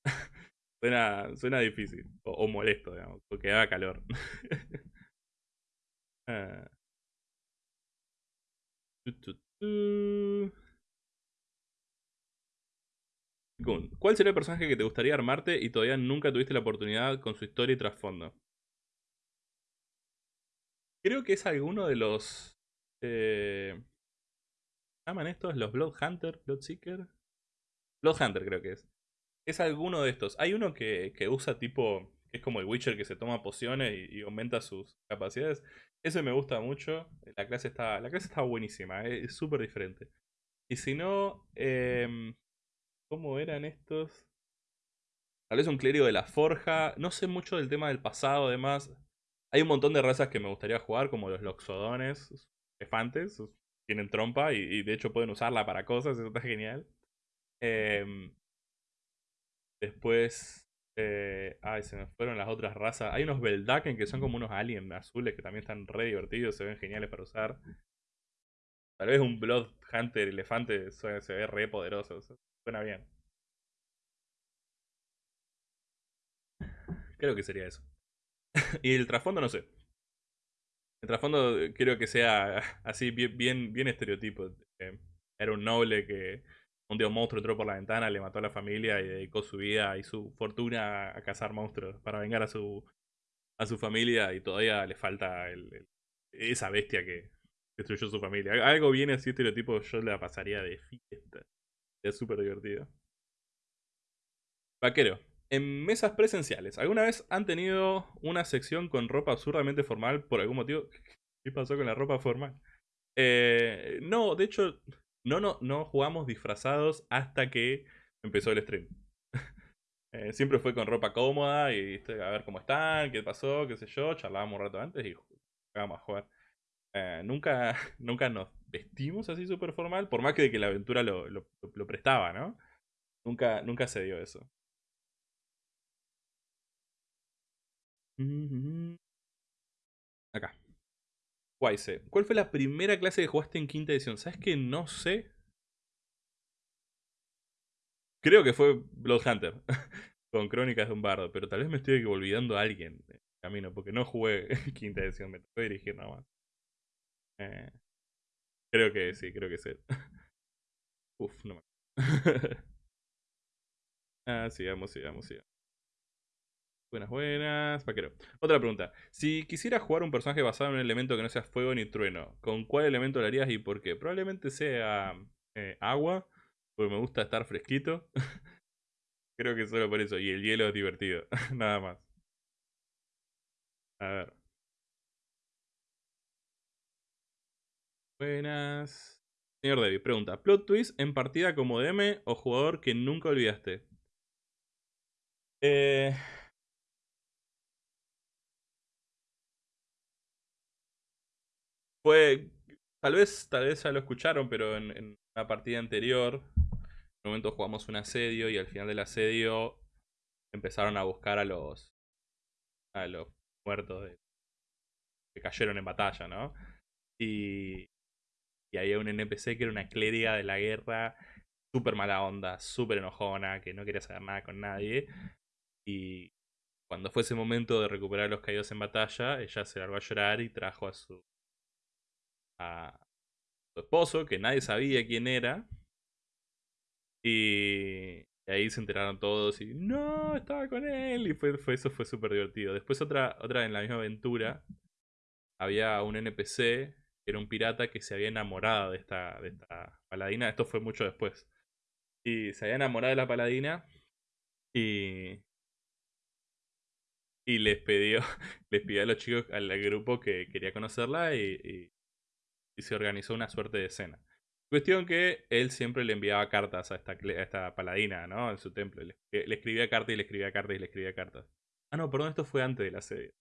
suena, suena difícil, o, molesto, digamos, porque haga calor. ¿Cuál sería el personaje que te gustaría armarte y todavía nunca tuviste la oportunidad con su historia y trasfondo? Creo que es alguno de los... Eh, ¿Llaman estos? ¿Los Blood Hunter? ¿Blood creo que es. Es alguno de estos. Hay uno que, usa tipo... Que es como el Witcher que se toma pociones y, aumenta sus capacidades. Ese me gusta mucho. La clase está, la clase está buenísima. Es súper diferente. Y si no... Eh, ¿Cómo eran estos? Tal vez un clérigo de la forja. No sé mucho del tema del pasado, además. Hay un montón de razas que me gustaría jugar, como los loxodones, elefantes. Tienen trompa y, de hecho pueden usarla para cosas, eso está genial. Em, después... Eh, ay, se me fueron las otras razas. Hay unos Beldaken que son como unos aliens azules que también están re divertidos, se ven geniales para usar. Tal vez un Blood Hunter elefante se ve re poderoso. Suena bien. Creo que sería eso. y el trasfondo no sé. El trasfondo eh, creo que sea así bien, bien, estereotipo. Eh, era un noble que un un monstruo entró por la ventana, le mató a la familia y dedicó su vida y su fortuna a cazar monstruos para vengar a su, a su familia y todavía le falta esa bestia que destruyó su familia. Algo bien así estereotipo yo le pasaría de fiesta. Es súper divertido. Vaquero. En mesas presenciales, ¿alguna vez han tenido una sección con ropa absurdamente formal por algún motivo? ¿Qué pasó con la ropa formal? Eh, no, de hecho, no, no, no jugamos disfrazados hasta que empezó el stream. Eh, siempre fue con ropa cómoda y a ver cómo están, qué pasó, qué sé yo. Charlábamos un rato antes y jugábamos a jugar. Eh, nunca, nunca nos vestimos así súper formal, por más que, de que la aventura lo, lo, prestaba, ¿no? Nunca, nunca se dio eso. Acá. Wise. ¿Cuál fue la primera clase que jugaste en quinta edición? ¿Sabes que no sé? Creo que fue Bloodhunter. con Crónicas de un Bardo. Pero tal vez me estoy olvidando a alguien en camino. Porque no jugué quinta edición. Me tocó dirigir nada más. Eh, creo que sí, creo que sí. Uf, no me Ah, sigamos, sigamos, sigamos. Buenas, buenas. Paquero. Otra pregunta. Si quisiera jugar un personaje basado en un elemento que no sea fuego ni trueno, ¿con cuál elemento lo harías y por qué? Probablemente sea eh, agua, porque me gusta estar fresquito. Creo que solo por eso. Y el hielo es divertido. Nada más. A ver. Buenas. Señor David, pregunta. ¿Plot twist en partida como DM o jugador que nunca olvidaste? Eh... Fue... Tal vez, tal vez ya lo escucharon, pero en, una partida anterior, en un momento jugamos un asedio y al final del asedio empezaron a buscar a los a los muertos que cayeron en batalla, ¿no? Y y había un NPC que era una clériga de la guerra, súper mala onda, súper enojona, que no quería saber nada con nadie. Y cuando fue ese momento de recuperar a los caídos en batalla, ella se largó a llorar y trajo a su, a su esposo, que nadie sabía quién era. Y, ahí se enteraron todos y no, estaba con él. Y fue, eso fue súper divertido. Después otra, otra en la misma aventura, había un NPC era un pirata que se había enamorado de esta, de esta paladina. Esto fue mucho después. Y se había enamorado de la paladina. Y. Y les pidió, les pidió a los chicos, al grupo que quería conocerla y, y, se organizó una suerte de cena. Cuestión que él siempre le enviaba cartas a esta, a esta paladina, ¿no? En su templo. Le, le, escribía cartas y le escribía cartas y le escribía cartas. Ah, no, perdón, esto fue antes de la serie.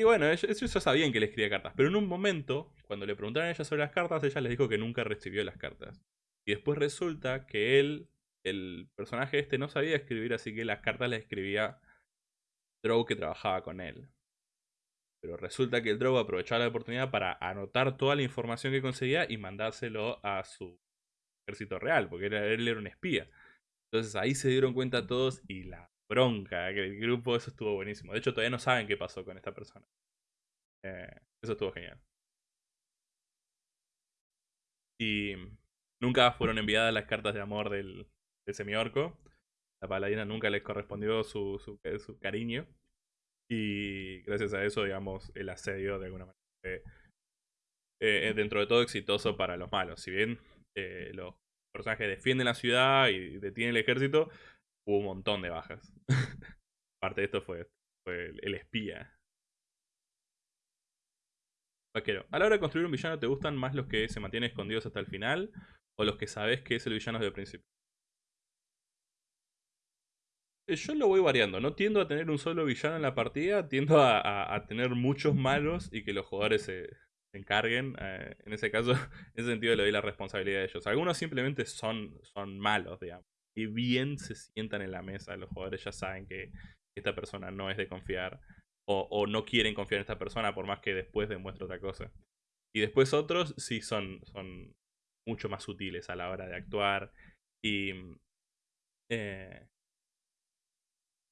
Y bueno, ellos, ya sabían que le escribía cartas, pero en un momento, cuando le preguntaron a ella sobre las cartas, ella les dijo que nunca recibió las cartas. Y después resulta que él, el personaje este, no sabía escribir, así que las cartas las escribía Drow que trabajaba con él. Pero resulta que el Drow aprovechaba la oportunidad para anotar toda la información que conseguía y mandárselo a su ejército real, porque él era un espía. Entonces ahí se dieron cuenta todos y la bronca que el grupo, eso estuvo buenísimo. De hecho, todavía no saben qué pasó con esta persona. Eh, eso estuvo genial. Y nunca fueron enviadas las cartas de amor del, del semiorco. La paladina nunca les correspondió su, su, su, cariño. Y gracias a eso, digamos, el asedio de alguna manera fue eh, dentro de todo exitoso para los malos. Si bien eh, los personajes defienden la ciudad y detienen el ejército, hubo un montón de bajas. Parte de esto fue, el, espía. Vaquero, a la hora de construir un villano, ¿te gustan más los que se mantienen escondidos hasta el final o los que sabes que es el villano desde el principio? Eh, yo lo voy variando, no tiendo a tener un solo villano en la partida, tiendo a, tener muchos malos y que los jugadores se, encarguen. Eh, en ese caso, en ese sentido le doy la responsabilidad a ellos. Algunos simplemente son, son malos, digamos y bien se sientan en la mesa. Los jugadores ya saben que esta persona no es de confiar. O, no quieren confiar en esta persona por más que después demuestre otra cosa. Y después otros sí son, son mucho más sutiles a la hora de actuar. Y eh,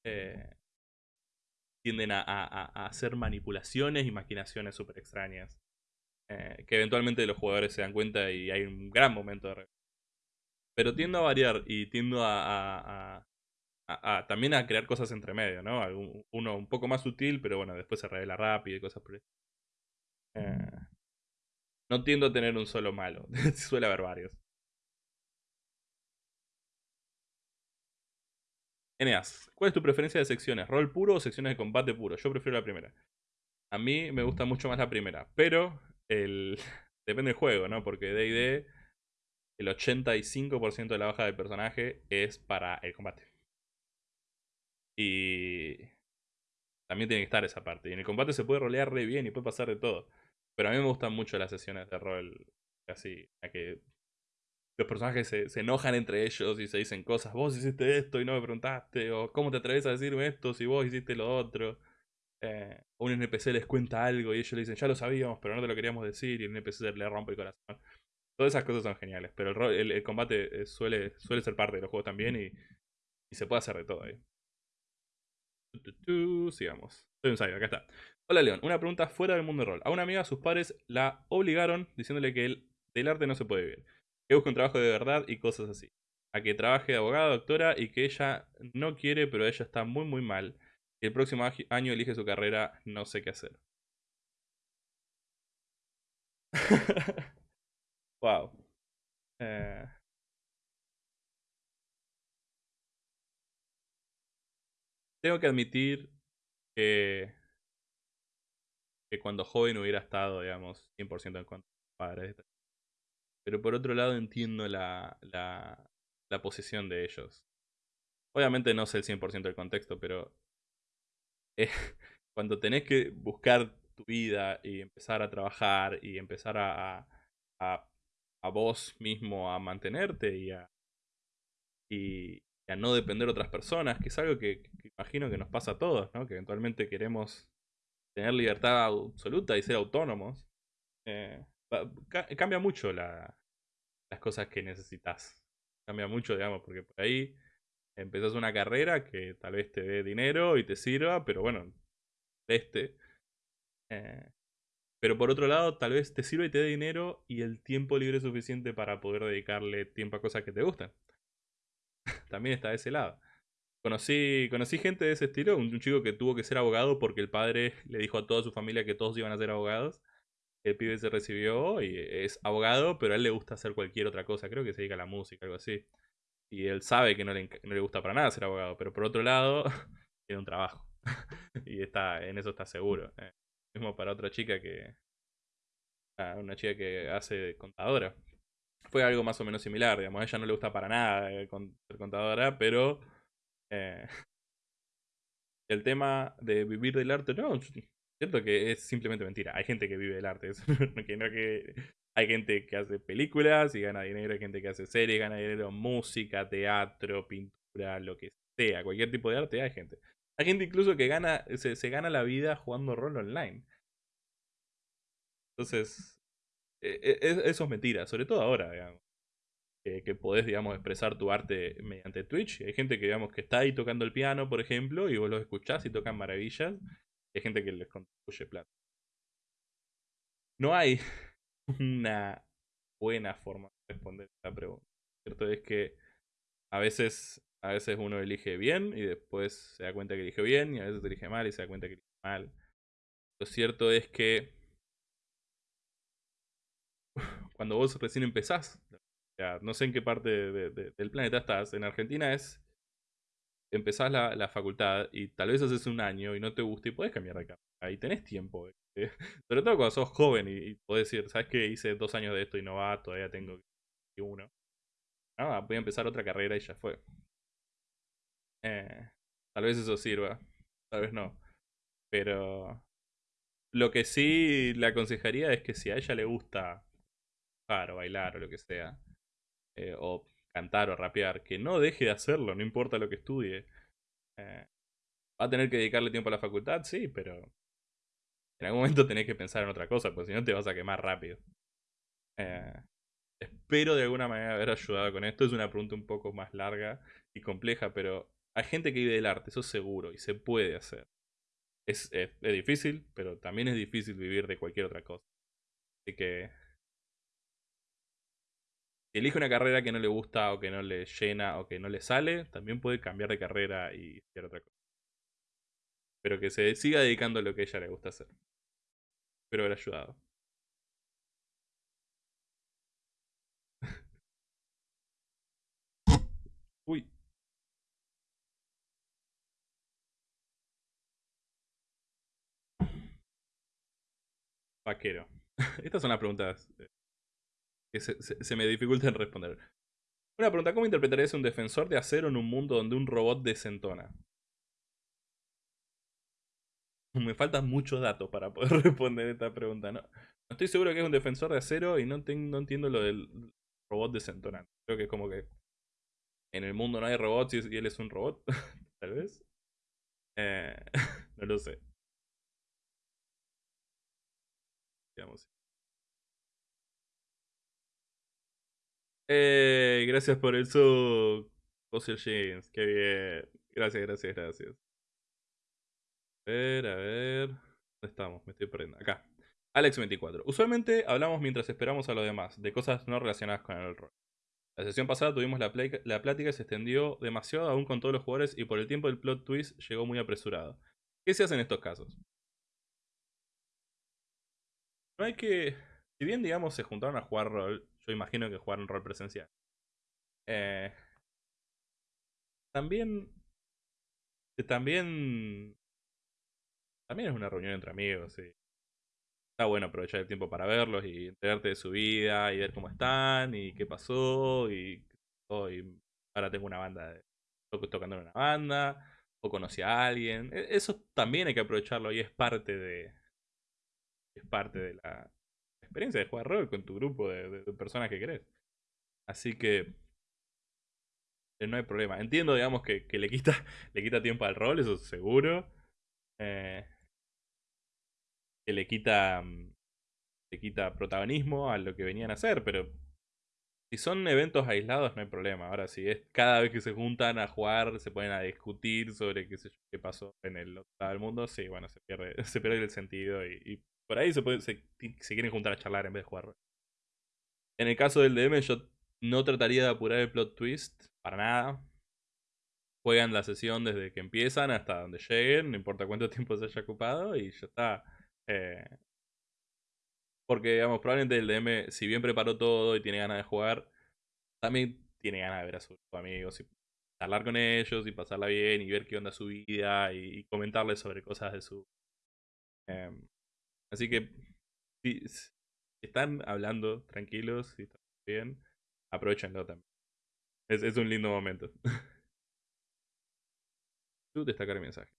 eh, tienden a, hacer manipulaciones y maquinaciones súper extrañas. Eh, que eventualmente los jugadores se dan cuenta y hay un gran momento de pero tiendo a variar y tiendo a, también a crear cosas entre medio, ¿no? Uno un poco más sutil, pero bueno, después se revela rápido y cosas por. Eh, no tiendo a tener un solo malo, suele haber varios. Eneas, ¿cuál es tu preferencia de secciones? ¿Rol puro o secciones de combate puro? Yo prefiero la primera. A mí me gusta mucho más la primera, pero el... depende del juego, ¿no? Porque D&D el 85% de la baja del personaje es para el combate. Y también tiene que estar esa parte. Y en el combate se puede rolear re bien y puede pasar de todo. Pero a mí me gustan mucho las sesiones de rol así, a que los personajes se, enojan entre ellos y se dicen cosas. Vos hiciste esto y no me preguntaste. O cómo te atreves a decirme esto si vos hiciste lo otro. Eh, un NPC les cuenta algo y ellos le dicen, ya lo sabíamos, pero no te lo queríamos decir. Y el NPC le rompe el corazón. Todas esas cosas son geniales, pero el, combate eh, suele, suele ser parte de los juegos también y, se puede hacer de todo ahí. sigamos. Soy un sabio, acá está. Hola León, una pregunta fuera del mundo de rol. A una amiga sus padres la obligaron diciéndole que el, del arte no se puede vivir. Que busque un trabajo de verdad y cosas así. A que trabaje de abogada, doctora y que ella no quiere, pero ella está muy muy mal. El próximo año elige su carrera, no sé qué hacer. Wow. Eh. tengo que admitir que, que cuando joven hubiera estado, digamos, 100% en contra de padres. Pero por otro lado entiendo la, la, la posición de ellos. Obviamente no sé el 100% del contexto, pero eh, cuando tenés que buscar tu vida y empezar a trabajar y empezar a, a a vos mismo a mantenerte y a, y, a no depender de otras personas, que es algo que, imagino que nos pasa a todos, ¿no? que eventualmente queremos tener libertad absoluta y ser autónomos. Eh, cambia mucho la, las cosas que necesitas. Cambia mucho, digamos, porque por ahí empezás una carrera que tal vez te dé dinero y te sirva, pero bueno, este. Eh, pero por otro lado, tal vez te sirve y te dé dinero y el tiempo libre suficiente para poder dedicarle tiempo a cosas que te gustan. También está de ese lado. Conocí, conocí gente de ese estilo, un, chico que tuvo que ser abogado porque el padre le dijo a toda su familia que todos iban a ser abogados. El pibe se recibió y es abogado, pero a él le gusta hacer cualquier otra cosa. Creo que se dedica a la música, algo así. Y él sabe que no le, no le gusta para nada ser abogado, pero por otro lado, tiene un trabajo. y está en eso está seguro. Eh, para otra chica que... Una chica que hace contadora. Fue algo más o menos similar, digamos. A ella no le gusta para nada ser contadora, pero... Eh, el tema de vivir del arte, no, cierto que es simplemente mentira. Hay gente que vive del arte. que que hay gente que hace películas y gana dinero, hay gente que hace series, gana dinero, música, teatro, pintura, lo que sea, cualquier tipo de arte hay gente. Hay gente incluso que gana, se, gana la vida jugando rol online. Entonces, e, e, eso es mentira, sobre todo ahora, digamos. Que, podés, digamos, expresar tu arte mediante Twitch. Hay gente que, digamos, que está ahí tocando el piano, por ejemplo, y vos los escuchás y tocan maravillas. hay gente que les contribuye plata. No hay una buena forma de responder esta pregunta. Cierto es que a veces, a veces uno elige bien y después se da cuenta que elige bien y a veces elige mal y se da cuenta que elige mal. Lo cierto es que cuando vos recién empezás, no sé en qué parte del planeta estás, en Argentina es empezás la, facultad y tal vez haces un año y no te gusta y podés cambiar de carrera. Ahí tenés tiempo. Sobre todo cuando sos joven y, podés decir, ¿sabes qué? Hice dos años de esto y no va, todavía tengo uno. Ah, voy a empezar otra carrera y ya fue. Eh, tal vez eso sirva, tal vez no. Pero lo que sí le aconsejaría es que si a ella le gusta jugar o bailar o lo que sea, eh, o cantar o rapear, que no deje de hacerlo, no importa lo que estudie. Eh, ¿Va a tener que dedicarle tiempo a la facultad? Sí, pero en algún momento tenés que pensar en otra cosa, porque si no te vas a quemar rápido. Eh, espero de alguna manera haber ayudado con esto. Es una pregunta un poco más larga y compleja, pero hay gente que vive del arte, eso seguro, y se puede hacer. Es, es, es difícil, pero también es difícil vivir de cualquier otra cosa. Así que si elige una carrera que no le gusta o que no le llena o que no le sale, también puede cambiar de carrera y hacer otra cosa. Pero que se siga dedicando a lo que ella le gusta hacer. Espero haber ayudado. Uy. Vaquero. Estas son las preguntas eh, que se, me dificultan responder. Una pregunta, ¿cómo interpretarías un defensor de acero en un mundo donde un robot desentona? Me faltan muchos datos para poder responder esta pregunta. No, estoy seguro que es un defensor de acero y no, entiendo lo del robot desentonante. Creo que es como que en el mundo no hay robots y él es un robot, tal vez. Eh, no lo sé. Eh, gracias por eso, Fossil Jeans. Qué bien. Gracias, gracias, gracias. A ver, a ver. ¿Dónde estamos? Me estoy perdiendo. Acá. Alex24. Usualmente hablamos mientras esperamos a los demás, de cosas no relacionadas con el rol. La sesión pasada tuvimos la, la plática y se extendió demasiado aún con todos los jugadores y por el tiempo del plot twist llegó muy apresurado. ¿Qué se hace en estos casos? No hay que... Si bien, digamos, se juntaron a jugar rol, yo imagino que jugar un rol presencial. Eh, también. También. También es una reunión entre amigos, sí. Está bueno aprovechar el tiempo para verlos y enterarte de su vida y ver cómo están y qué pasó y, ahora tengo una banda de, tocando en una banda o conocí a alguien. E, eso también hay que aprovecharlo y es parte de es parte de la experiencia de jugar rol con tu grupo de, personas que querés. Así que eh, no hay problema. Entiendo, digamos, que, le, quita, le quita tiempo al rol, eso seguro. Eh, que le quita, mm, le quita protagonismo a lo que venían a hacer, pero si son eventos aislados no hay problema. Ahora, si es cada vez que se juntan a jugar, se ponen a discutir sobre qué sé yo, qué pasó en el otro lado del mundo, sí, bueno, se pierde, se pierde el sentido y por ahí se, puede, se, quieren juntar a charlar en vez de jugar. En el caso del DM, yo no trataría de apurar el plot twist para nada. Juegan la sesión desde que empiezan hasta donde lleguen, no importa cuánto tiempo se haya ocupado, y ya está. Eh, porque, digamos, probablemente el DM, si bien preparó todo y tiene ganas de jugar, también tiene ganas de ver a sus amigos y hablar con ellos y pasarla bien y ver qué onda su vida y, comentarles sobre cosas de su... Em, así que si, están hablando tranquilos y están bien, aprovechenlo también. Es, es un lindo momento. Tú destacar el mensaje.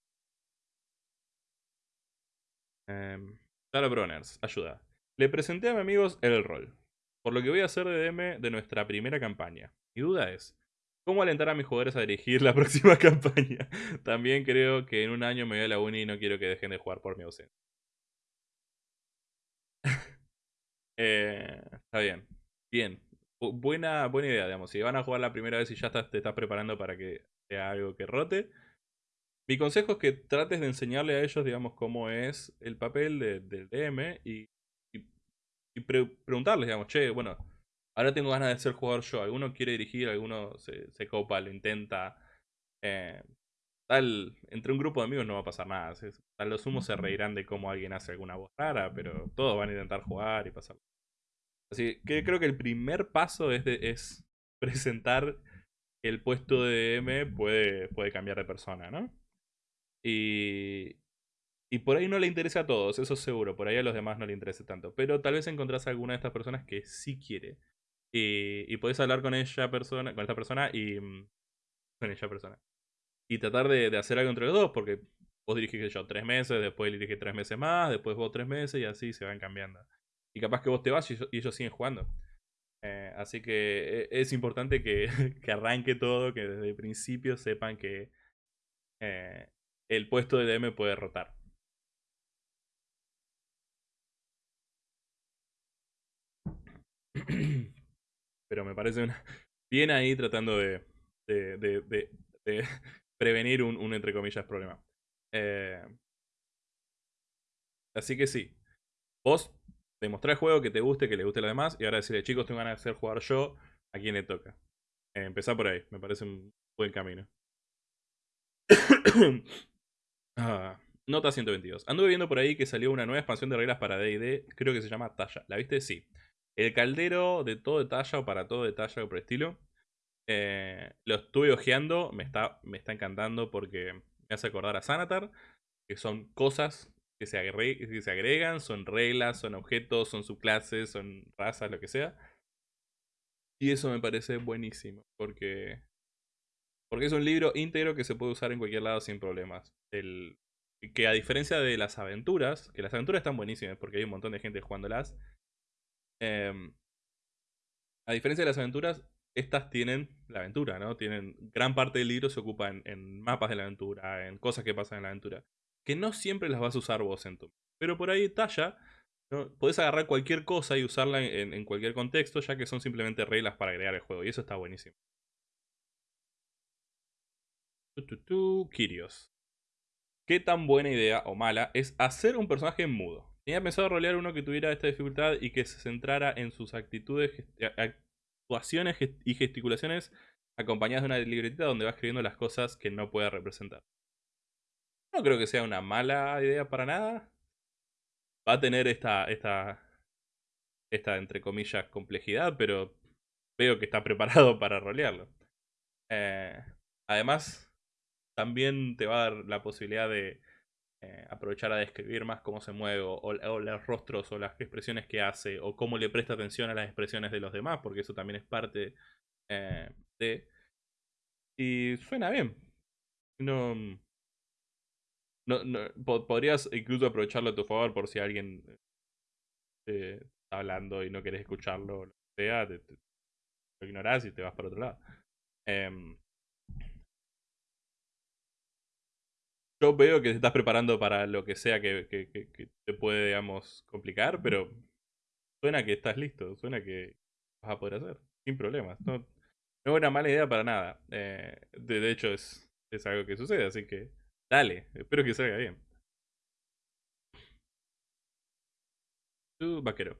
Um, Broners, ayuda. Le presenté a mis amigos el rol, por lo que voy a hacer de DM de nuestra primera campaña. Mi duda es, ¿cómo alentar a mis jugadores a dirigir la próxima campaña? También creo que en un año me voy a la uni y no quiero que dejen de jugar por mi ausencia. Eh, está bien. Bien. buena, buena idea, digamos. Si van a jugar la primera vez y ya te estás preparando para que sea algo que rote, mi consejo es que trates de enseñarle a ellos, digamos, cómo es el papel del DM y, preguntarles, digamos, che, bueno, ahora tengo ganas de ser jugador yo. Alguno quiere dirigir, alguno se, copa, lo intenta. Eh, tal, entre un grupo de amigos no va a pasar nada. Tal los humos se reirán de cómo alguien hace alguna voz rara, pero todos van a intentar jugar y pasar. Así que creo que el primer paso es, es presentar que el puesto de DM puede, puede cambiar de persona, ¿no? Y, y por ahí no le interesa a todos, eso seguro. Por ahí a los demás no le interesa tanto. Pero tal vez encontrás a alguna de estas personas que sí quiere. Y, y podés hablar con ella persona, con esta persona y. Mm, con ella persona. Y tratar de, hacer algo entre los dos, porque vos dirigís yo tres meses, después él dirige tres meses más, después vos tres meses y así se van cambiando. Y capaz que vos te vas y, ellos siguen jugando. Eh, así que e, es importante que, que, arranque todo, que desde el principio sepan que eh, el puesto de DM puede rotar. Pero me parece una... bien ahí tratando de, de, de prevenir un, un, entre comillas, problema. Eh, así que sí. Vos demostrá el juego que te guste, que le guste a los demás. Y ahora decirle, chicos, tengo ganas de hacer jugar yo. ¿A quién le toca? Eh, empezar por ahí. Me parece un buen camino. Ah, nota 122. Anduve viendo por ahí que salió una nueva expansión de reglas para D&D, creo que se llama Talla. ¿La viste? Sí. El caldero de todo de talla o para todo de talla o por estilo. Eh, lo estuve ojeando, me está, me está encantando porque me hace acordar a Sanatar, que son cosas que se, agregan, son reglas, son objetos, son subclases, son razas, lo que sea. Y eso me parece buenísimo, porque porque es un libro íntegro que se puede usar en cualquier lado sin problemas. El, que a diferencia de las aventuras, que las aventuras están buenísimas porque hay un montón de gente jugándolas. Em, a diferencia de las aventuras, estas tienen la aventura, ¿no? Tienen. Gran parte del libro se ocupa en, mapas de la aventura, en cosas que pasan en la aventura. Que no siempre las vas a usar vos en tu. Pero por ahí talla. ¿no? Podés agarrar cualquier cosa y usarla en, cualquier contexto, ya que son simplemente reglas para agregar el juego. Y eso está buenísimo. Kirios. ¿Qué tan buena idea o mala es hacer un personaje mudo? Tenía pensado rolear uno que tuviera esta dificultad y que se centrara en sus actitudes, actuaciones y gesticulaciones acompañadas de una libretita donde va escribiendo las cosas que no puede representar. No creo que sea una mala idea para nada. Va a tener esta, esta, esta entre comillas, complejidad, pero veo que está preparado para rolearlo. Eh, además, también te va a dar la posibilidad de eh, aprovechar a describir más cómo se mueve, o, los rostros, o las expresiones que hace, o cómo le presta atención a las expresiones de los demás, porque eso también es parte eh, de... Y suena bien. No, no, podrías incluso aprovecharlo a tu favor por si alguien eh, está hablando y no quieres escucharlo, o lo que sea, lo ignorás y te vas para otro lado. Em, yo veo que te estás preparando para lo que sea que, te puede, digamos, complicar, pero suena que estás listo, suena que vas a poder hacer, sin problemas. No, no es una mala idea para nada. Eh, de, hecho, es, es algo que sucede, así que dale, espero que salga bien. Tú, vaquero.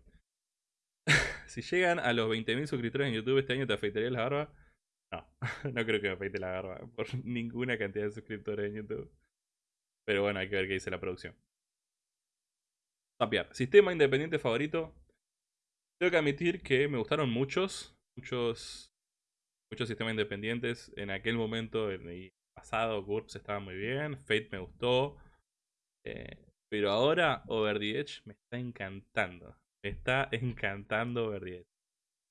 si llegan a los 20.000 suscriptores en YouTube este año, ¿te afeitarías la barba? No, no creo que me afeite la barba por ninguna cantidad de suscriptores en YouTube. Pero bueno, hay que ver qué dice la producción. Tapiar. Sistema independiente favorito. Tengo que admitir que me gustaron muchos. Muchos. muchos sistemas independientes. En aquel momento, en el pasado, GURPS estaba muy bien. Fate me gustó. Eh, pero ahora Over the Edge me está encantando. Me está encantando Over the Edge.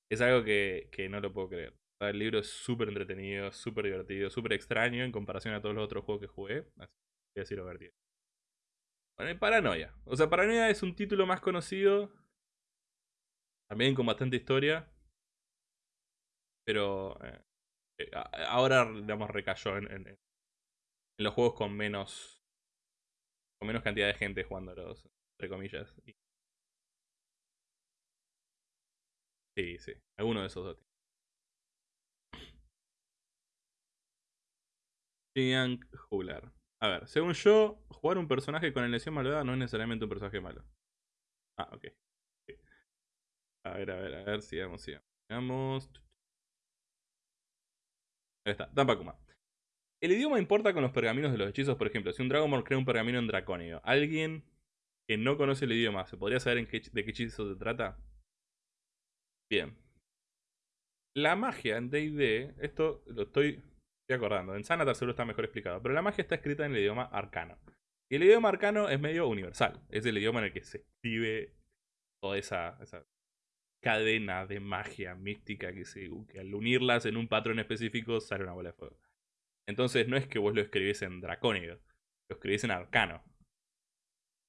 Es algo que, que no lo puedo creer. El libro es súper entretenido, súper divertido, súper extraño en comparación a todos los otros juegos que jugué. Así decir the Edge. Bueno, Paranoia. O sea, Paranoia es un título más conocido. También con bastante historia. Pero eh, eh, ahora, digamos, recayó en, en, los juegos con menos. Con menos cantidad de gente jugándolos, entre comillas. Sí, sí. Alguno de esos dos. Ian Huller. A ver, según yo, jugar un personaje con elección malvada no es necesariamente un personaje malo. Ah, ok. A ver, a ver, a ver, sigamos, sigamos. Ahí está, Dampakuma. El idioma importa con los pergaminos de los hechizos, por ejemplo, si un Dragonborn crea un pergamino en dracónido, alguien que no conoce el idioma, ¿se podría saber de qué hechizo se trata? Bien. La magia en D&D, esto lo estoy estoy acordando. En Sanatar seguro está mejor explicado. Pero la magia está escrita en el idioma arcano. Y el idioma arcano es medio universal. Es el idioma en el que se escribe toda esa, cadena de magia mística que, se, al unirlas en un patrón específico sale una bola de fuego. Entonces no es que vos lo escribís en dracónido, lo escribís en arcano.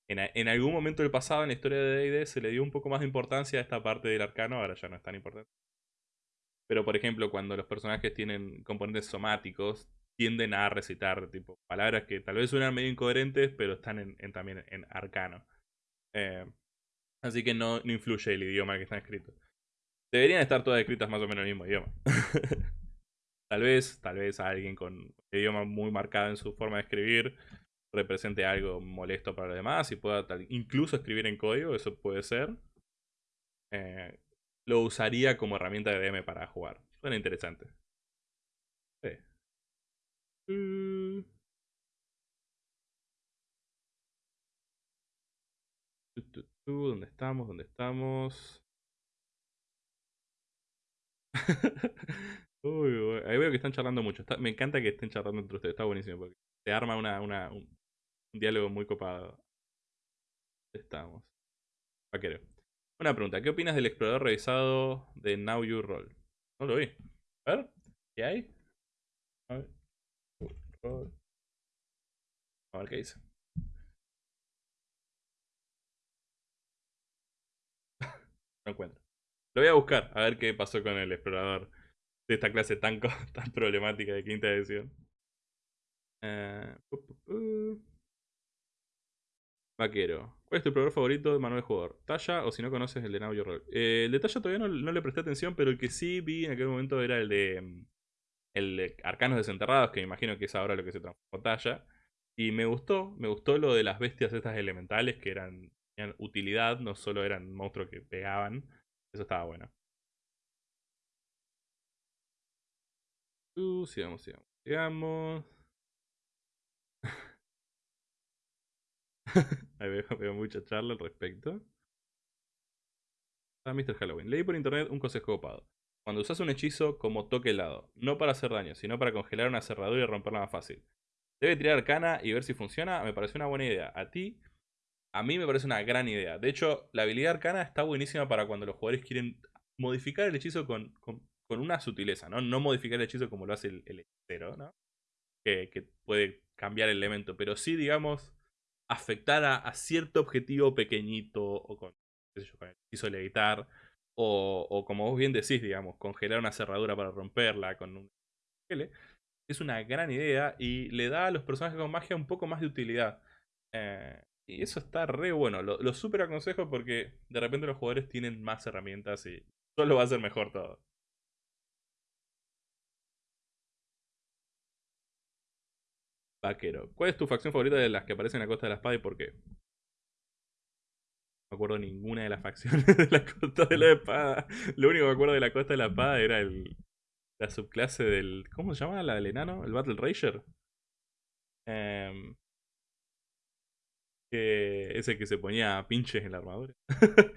En, en, algún momento del pasado en la historia de D&D se le dio un poco más de importancia a esta parte del arcano, ahora ya no es tan importante. Pero, por ejemplo, cuando los personajes tienen componentes somáticos, tienden a recitar tipo palabras que tal vez suenan medio incoherentes, pero están también en arcano. Eh, así que no, no influye el idioma que están escritos. Deberían estar todas escritas más o menos en el mismo idioma. tal vez, tal vez alguien con idioma muy marcado en su forma de escribir represente algo molesto para los demás y pueda incluso escribir en código, eso puede ser. Eh, lo usaría como herramienta de DM para jugar. Suena interesante. Sí. Mm. ¿Dónde estamos? ¿Dónde estamos? Uy, ahí veo que están charlando mucho. me encanta que estén charlando entre ustedes. Está buenísimo porque se arma una, una un, diálogo muy copado. Estamos. Vaquero. Una pregunta, ¿qué opinas del explorador revisado de Now You Roll? No lo vi. A ver, ¿qué hay? A ver. Qué dice. no encuentro. Lo voy a buscar, a ver qué pasó con el explorador de esta clase tan, problemática de quinta edición. Eh, Vaquero. ¿Cuál es tu programa favorito de manual de jugador? ¿Talla o si no conoces el de Now Your Roll? Eh, el de Talla todavía no, le presté atención, pero el que sí vi en aquel momento era el de, mm, el de Arcanos Desenterrados, que me imagino que es ahora lo que se transformó Talla. Y me gustó, me gustó lo de las bestias estas elementales que eran, tenían utilidad, no solo eran monstruos que pegaban. Eso estaba bueno. Uh, sigamos, sigamos, sigamos. Ahí veo, mucha charla al respecto. Ah, Mr. Halloween. Leí por internet un consejo copado. Cuando usas un hechizo como toque helado, no para hacer daño, sino para congelar una cerradura y romperla más fácil. Debe tirar arcana y ver si funciona, me parece una buena idea. A ti, a mí me parece una gran idea. De hecho, la habilidad arcana está buenísima para cuando los jugadores quieren modificar el hechizo con, una sutileza, ¿no? No modificar el hechizo como lo hace el, hechicero, ¿no? Que puede cambiar el elemento, pero sí, digamos, afectar a, cierto objetivo pequeñito o con, el piso levitar o, o, como vos bien decís, digamos, congelar una cerradura para romperla con un es una gran idea y le da a los personajes con magia un poco más de utilidad. Eh, y eso está re bueno. Lo, lo super aconsejo porque de repente los jugadores tienen más herramientas y solo va a ser mejor todo. Vaquero. ¿Cuál es tu facción favorita de las que aparecen en la Costa de la Espada y por qué? No me acuerdo ninguna de las facciones de la Costa de la Espada. Lo único que me acuerdo de la Costa de la Espada era el, la subclase del... ¿Cómo se llama? La del enano, el Battle Rager. Eh, que ese que se ponía pinches en la armadura.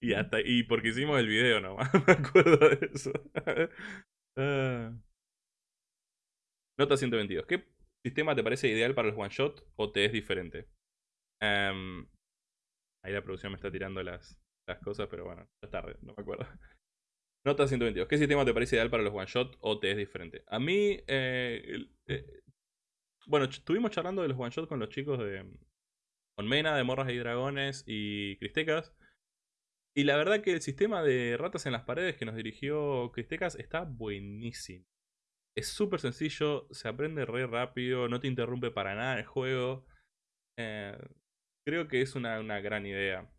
y hasta y porque hicimos el video nomás, me acuerdo de eso. Ah. Nota 122. ¿Qué sistema te parece ideal para los one shot o te es diferente? Em, ahí la producción me está tirando las, las cosas, pero bueno, ya es tarde, no me acuerdo. Nota 122. ¿Qué sistema te parece ideal para los one shot o te es diferente? A mí, eh, eh, bueno, estuvimos charlando de los one shot con los chicos de. Con Mena, de Morras y Dragones y Cristecas. Y la verdad que el sistema de ratas en las paredes que nos dirigió Cristecas está buenísimo. Es súper sencillo, se aprende re rápido, no te interrumpe para nada el juego. Eh, creo que es una, una gran idea.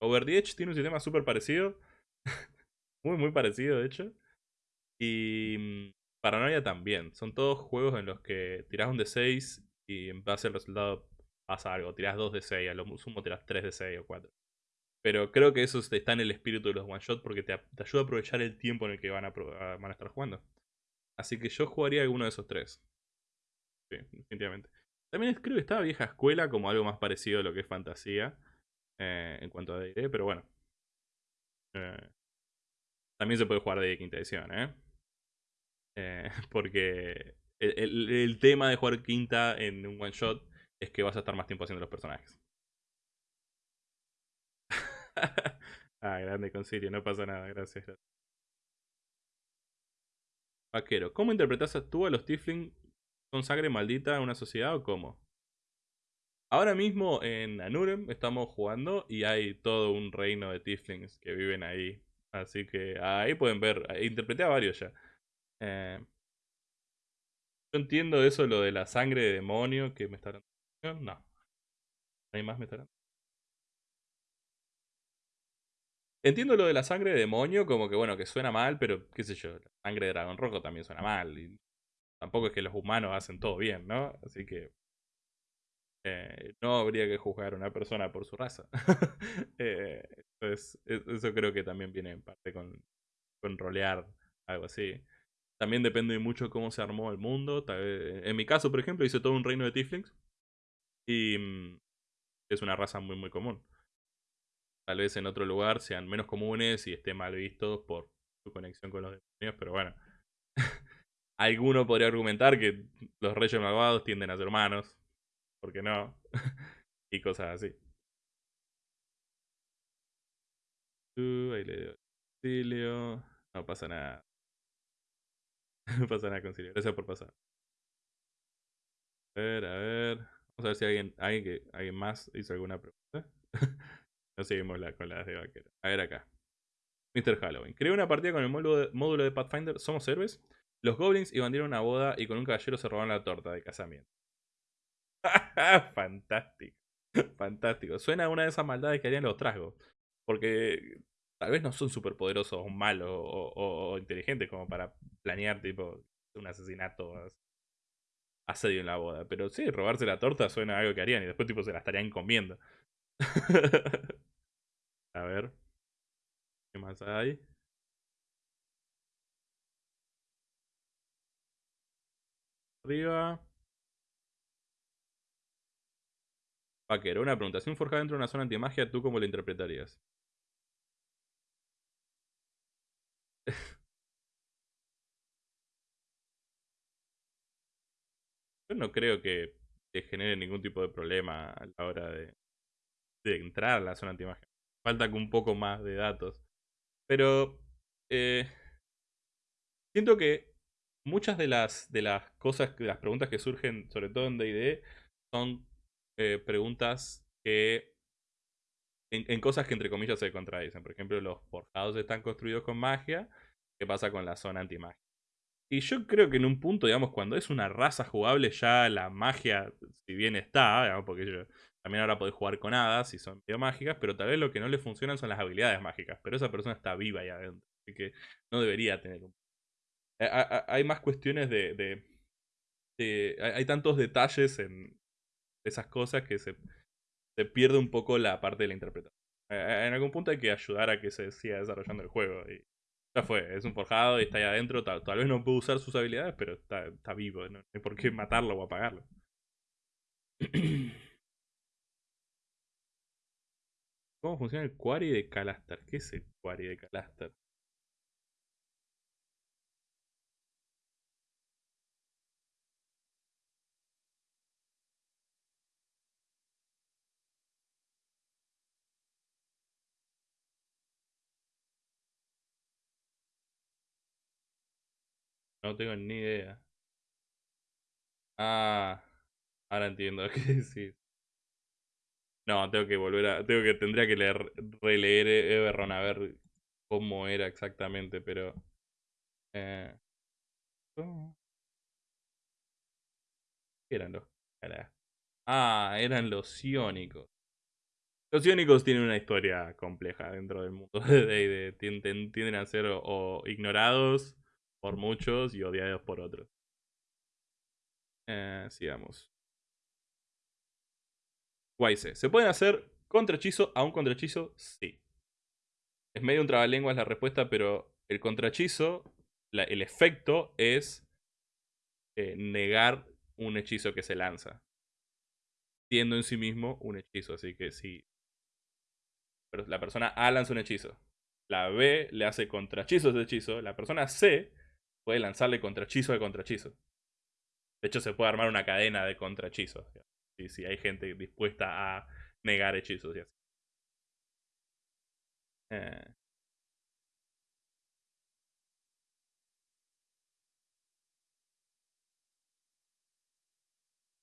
Over the Edge tiene un sistema súper parecido. muy, muy parecido, de hecho. Y mm, Paranoia también. Son todos juegos en los que tirás un de 6 y en base al resultado pasa algo. Tirás 2 de 6, a lo sumo tirás 3 de 6 o 4. Pero creo que eso está en el espíritu de los one shot porque te, ayuda a aprovechar el tiempo en el que van a, van a estar jugando. Así que yo jugaría alguno de esos tres. Sí, definitivamente. También creo que estaba vieja escuela como algo más parecido a lo que es fantasía. Eh, en cuanto a D&D, pero bueno. Eh, también se puede jugar de quinta edición, ¿eh? eh porque el, tema de jugar quinta en un one shot es que vas a estar más tiempo haciendo los personajes. ah, grande concilio, no pasa nada, gracias. Vaquero, ¿cómo interpretas tú a los Tifling con sangre maldita en una sociedad o cómo? Ahora mismo en Anurem estamos jugando y hay todo un reino de Tiflings que viven ahí. Así que ahí pueden ver, interpreté a varios ya. Eh, yo entiendo eso, lo de la sangre de demonio que me está dando. No. ¿Hay más me está Entiendo lo de la sangre de demonio, como que bueno, que suena mal, pero qué sé yo, la sangre de dragón rojo también suena mal. Y tampoco es que los humanos hacen todo bien, ¿no? Así que eh, no habría que juzgar a una persona por su raza. eh, entonces, e, eso creo que también viene en parte con, con rolear algo así. También depende mucho cómo se armó el mundo. En mi caso, por ejemplo, hice todo un reino de Tiflings. Y mm, es una raza muy, muy común. Tal vez en otro lugar sean menos comunes y estén mal vistos por su conexión con los demonios, pero bueno. Alguno podría argumentar que los reyes malvados tienden a ser humanos. ¿Por qué no? y cosas así. Uh, ahí le doy No pasa nada. no pasa nada, concilio. Gracias por pasar. A ver, a ver. Vamos a ver si alguien, alguien, que, alguien más hizo alguna pregunta. No seguimos con las de vaquero. A ver acá. Mr. Halloween. Creé una partida con el módulo de, Pathfinder Somos Héroes. Los goblins iban a una boda y con un caballero se robaron la torta de casamiento. Fantástico. Fantástico. Suena una de esas maldades que harían los trasgos. Porque tal vez no son súper poderosos o malos o, inteligentes como para planear tipo un asesinato asedio en la boda. Pero sí, robarse la torta suena a algo que harían y después tipo se la estarían comiendo. A ver. ¿Qué más hay? Arriba. Vaquero, una pregunta. Si un forjado dentro de una zona antimagia, ¿tú cómo lo interpretarías? Yo no creo que te genere ningún tipo de problema a la hora de, de entrar a la zona antimagia. Falta un poco más de datos. Pero eh, siento que muchas de las, de las cosas, de las preguntas que surgen, sobre todo en DD, son eh, preguntas que. En, en, cosas que entre comillas se contradicen. Por ejemplo, los forjados están construidos con magia. ¿Qué pasa con la zona antimagia? Y yo creo que en un punto, digamos, cuando es una raza jugable, ya la magia, si bien está, digamos, porque yo, también ahora podés jugar con hadas y son mágicas, pero tal vez lo que no le funcionan son las habilidades mágicas. Pero esa persona está viva ahí adentro. Así que no debería tener un... Hay más cuestiones de... hay tantos detalles en esas cosas que se, se pierde un poco la parte de la interpretación. En algún punto hay que ayudar a que se siga desarrollando el juego. Y ya fue, es un forjado y está ahí adentro. Tal, vez no puede usar sus habilidades, pero está, está vivo. No hay por qué matarlo o apagarlo. ¿Cómo funciona el query de Calastar? ¿Qué es el query de Calastar? No tengo ni idea. Ah, ahora entiendo qué decir. No, tengo que volver a. Tengo que. Tendría que leer, releer Everron a ver cómo era exactamente, pero. Eh. ¿Qué eran los? Ah, eran los iónicos. Los iónicos tienen una historia compleja dentro del mundo de D&D. Tienden, a ser o, ignorados por muchos y odiados por otros. Eh, sigamos. ¿Se pueden hacer contrahechizo a un contrahechizo? Sí. Es medio un trabalenguas la respuesta, pero el contrahechizo, el efecto es eh, negar un hechizo que se lanza. Siendo en sí mismo un hechizo. Así que sí, pero la persona A lanza un hechizo. La B le hace contrahechizo de hechizo. La persona C puede lanzarle contrahechizo de contrahechizo. De hecho, se puede armar una cadena de contrahechizos. Si, si hay gente dispuesta a negar hechizos y así. Eh.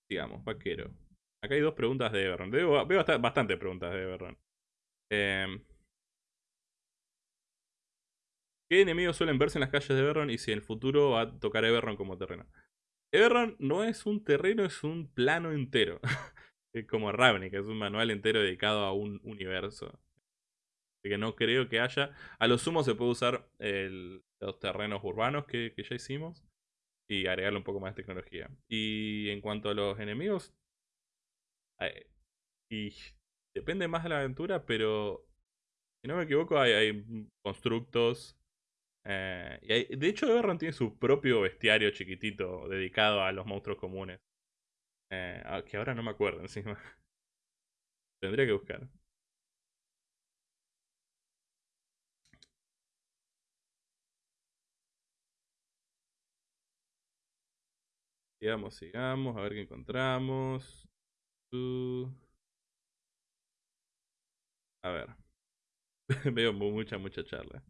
Digamos, vaquero. Acá hay dos preguntas de Everron. Veo, veo bastante preguntas de Everron. Em, ¿Qué enemigos suelen verse en las calles de Everron y si en el futuro va a tocar Everron como terreno? Everron no es un terreno, es un plano entero. como Ravnik, es un manual entero dedicado a un universo. Así que no creo que haya. A lo sumo se puede usar los terrenos urbanos que, ya hicimos y agregarle un poco más de tecnología. Y en cuanto a los enemigos, y depende más de la aventura, pero si no me equivoco, hay, constructos. Eh, y de hecho, Everron tiene su propio bestiario chiquitito dedicado a los monstruos comunes. Eh, ah, que ahora no me acuerdo encima. Tendría que buscar. Sigamos, sigamos, a ver qué encontramos. A ver. Veo mucha, mucha charla.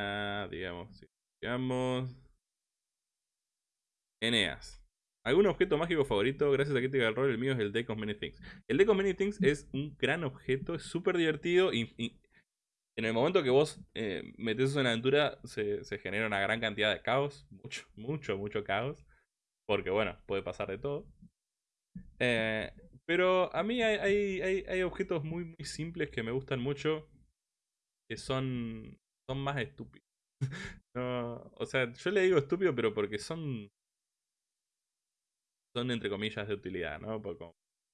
Ah, digamos, digamos. Eneas. ¿Algún objeto mágico favorito? Gracias a Crítica del Rol, el mío es el Deck of Many Things. El Deck of Many Things es un gran objeto, es súper divertido y, en el momento que vos eh, metes en la aventura se, se, genera una gran cantidad de caos. Mucho, mucho, mucho caos. Porque bueno, puede pasar de todo. Eh, pero a mí hay, hay, objetos muy, muy simples que me gustan mucho. Que son, son más estúpidos. o sea, yo le digo estúpido, pero porque son. Son entre comillas de utilidad, ¿no? Por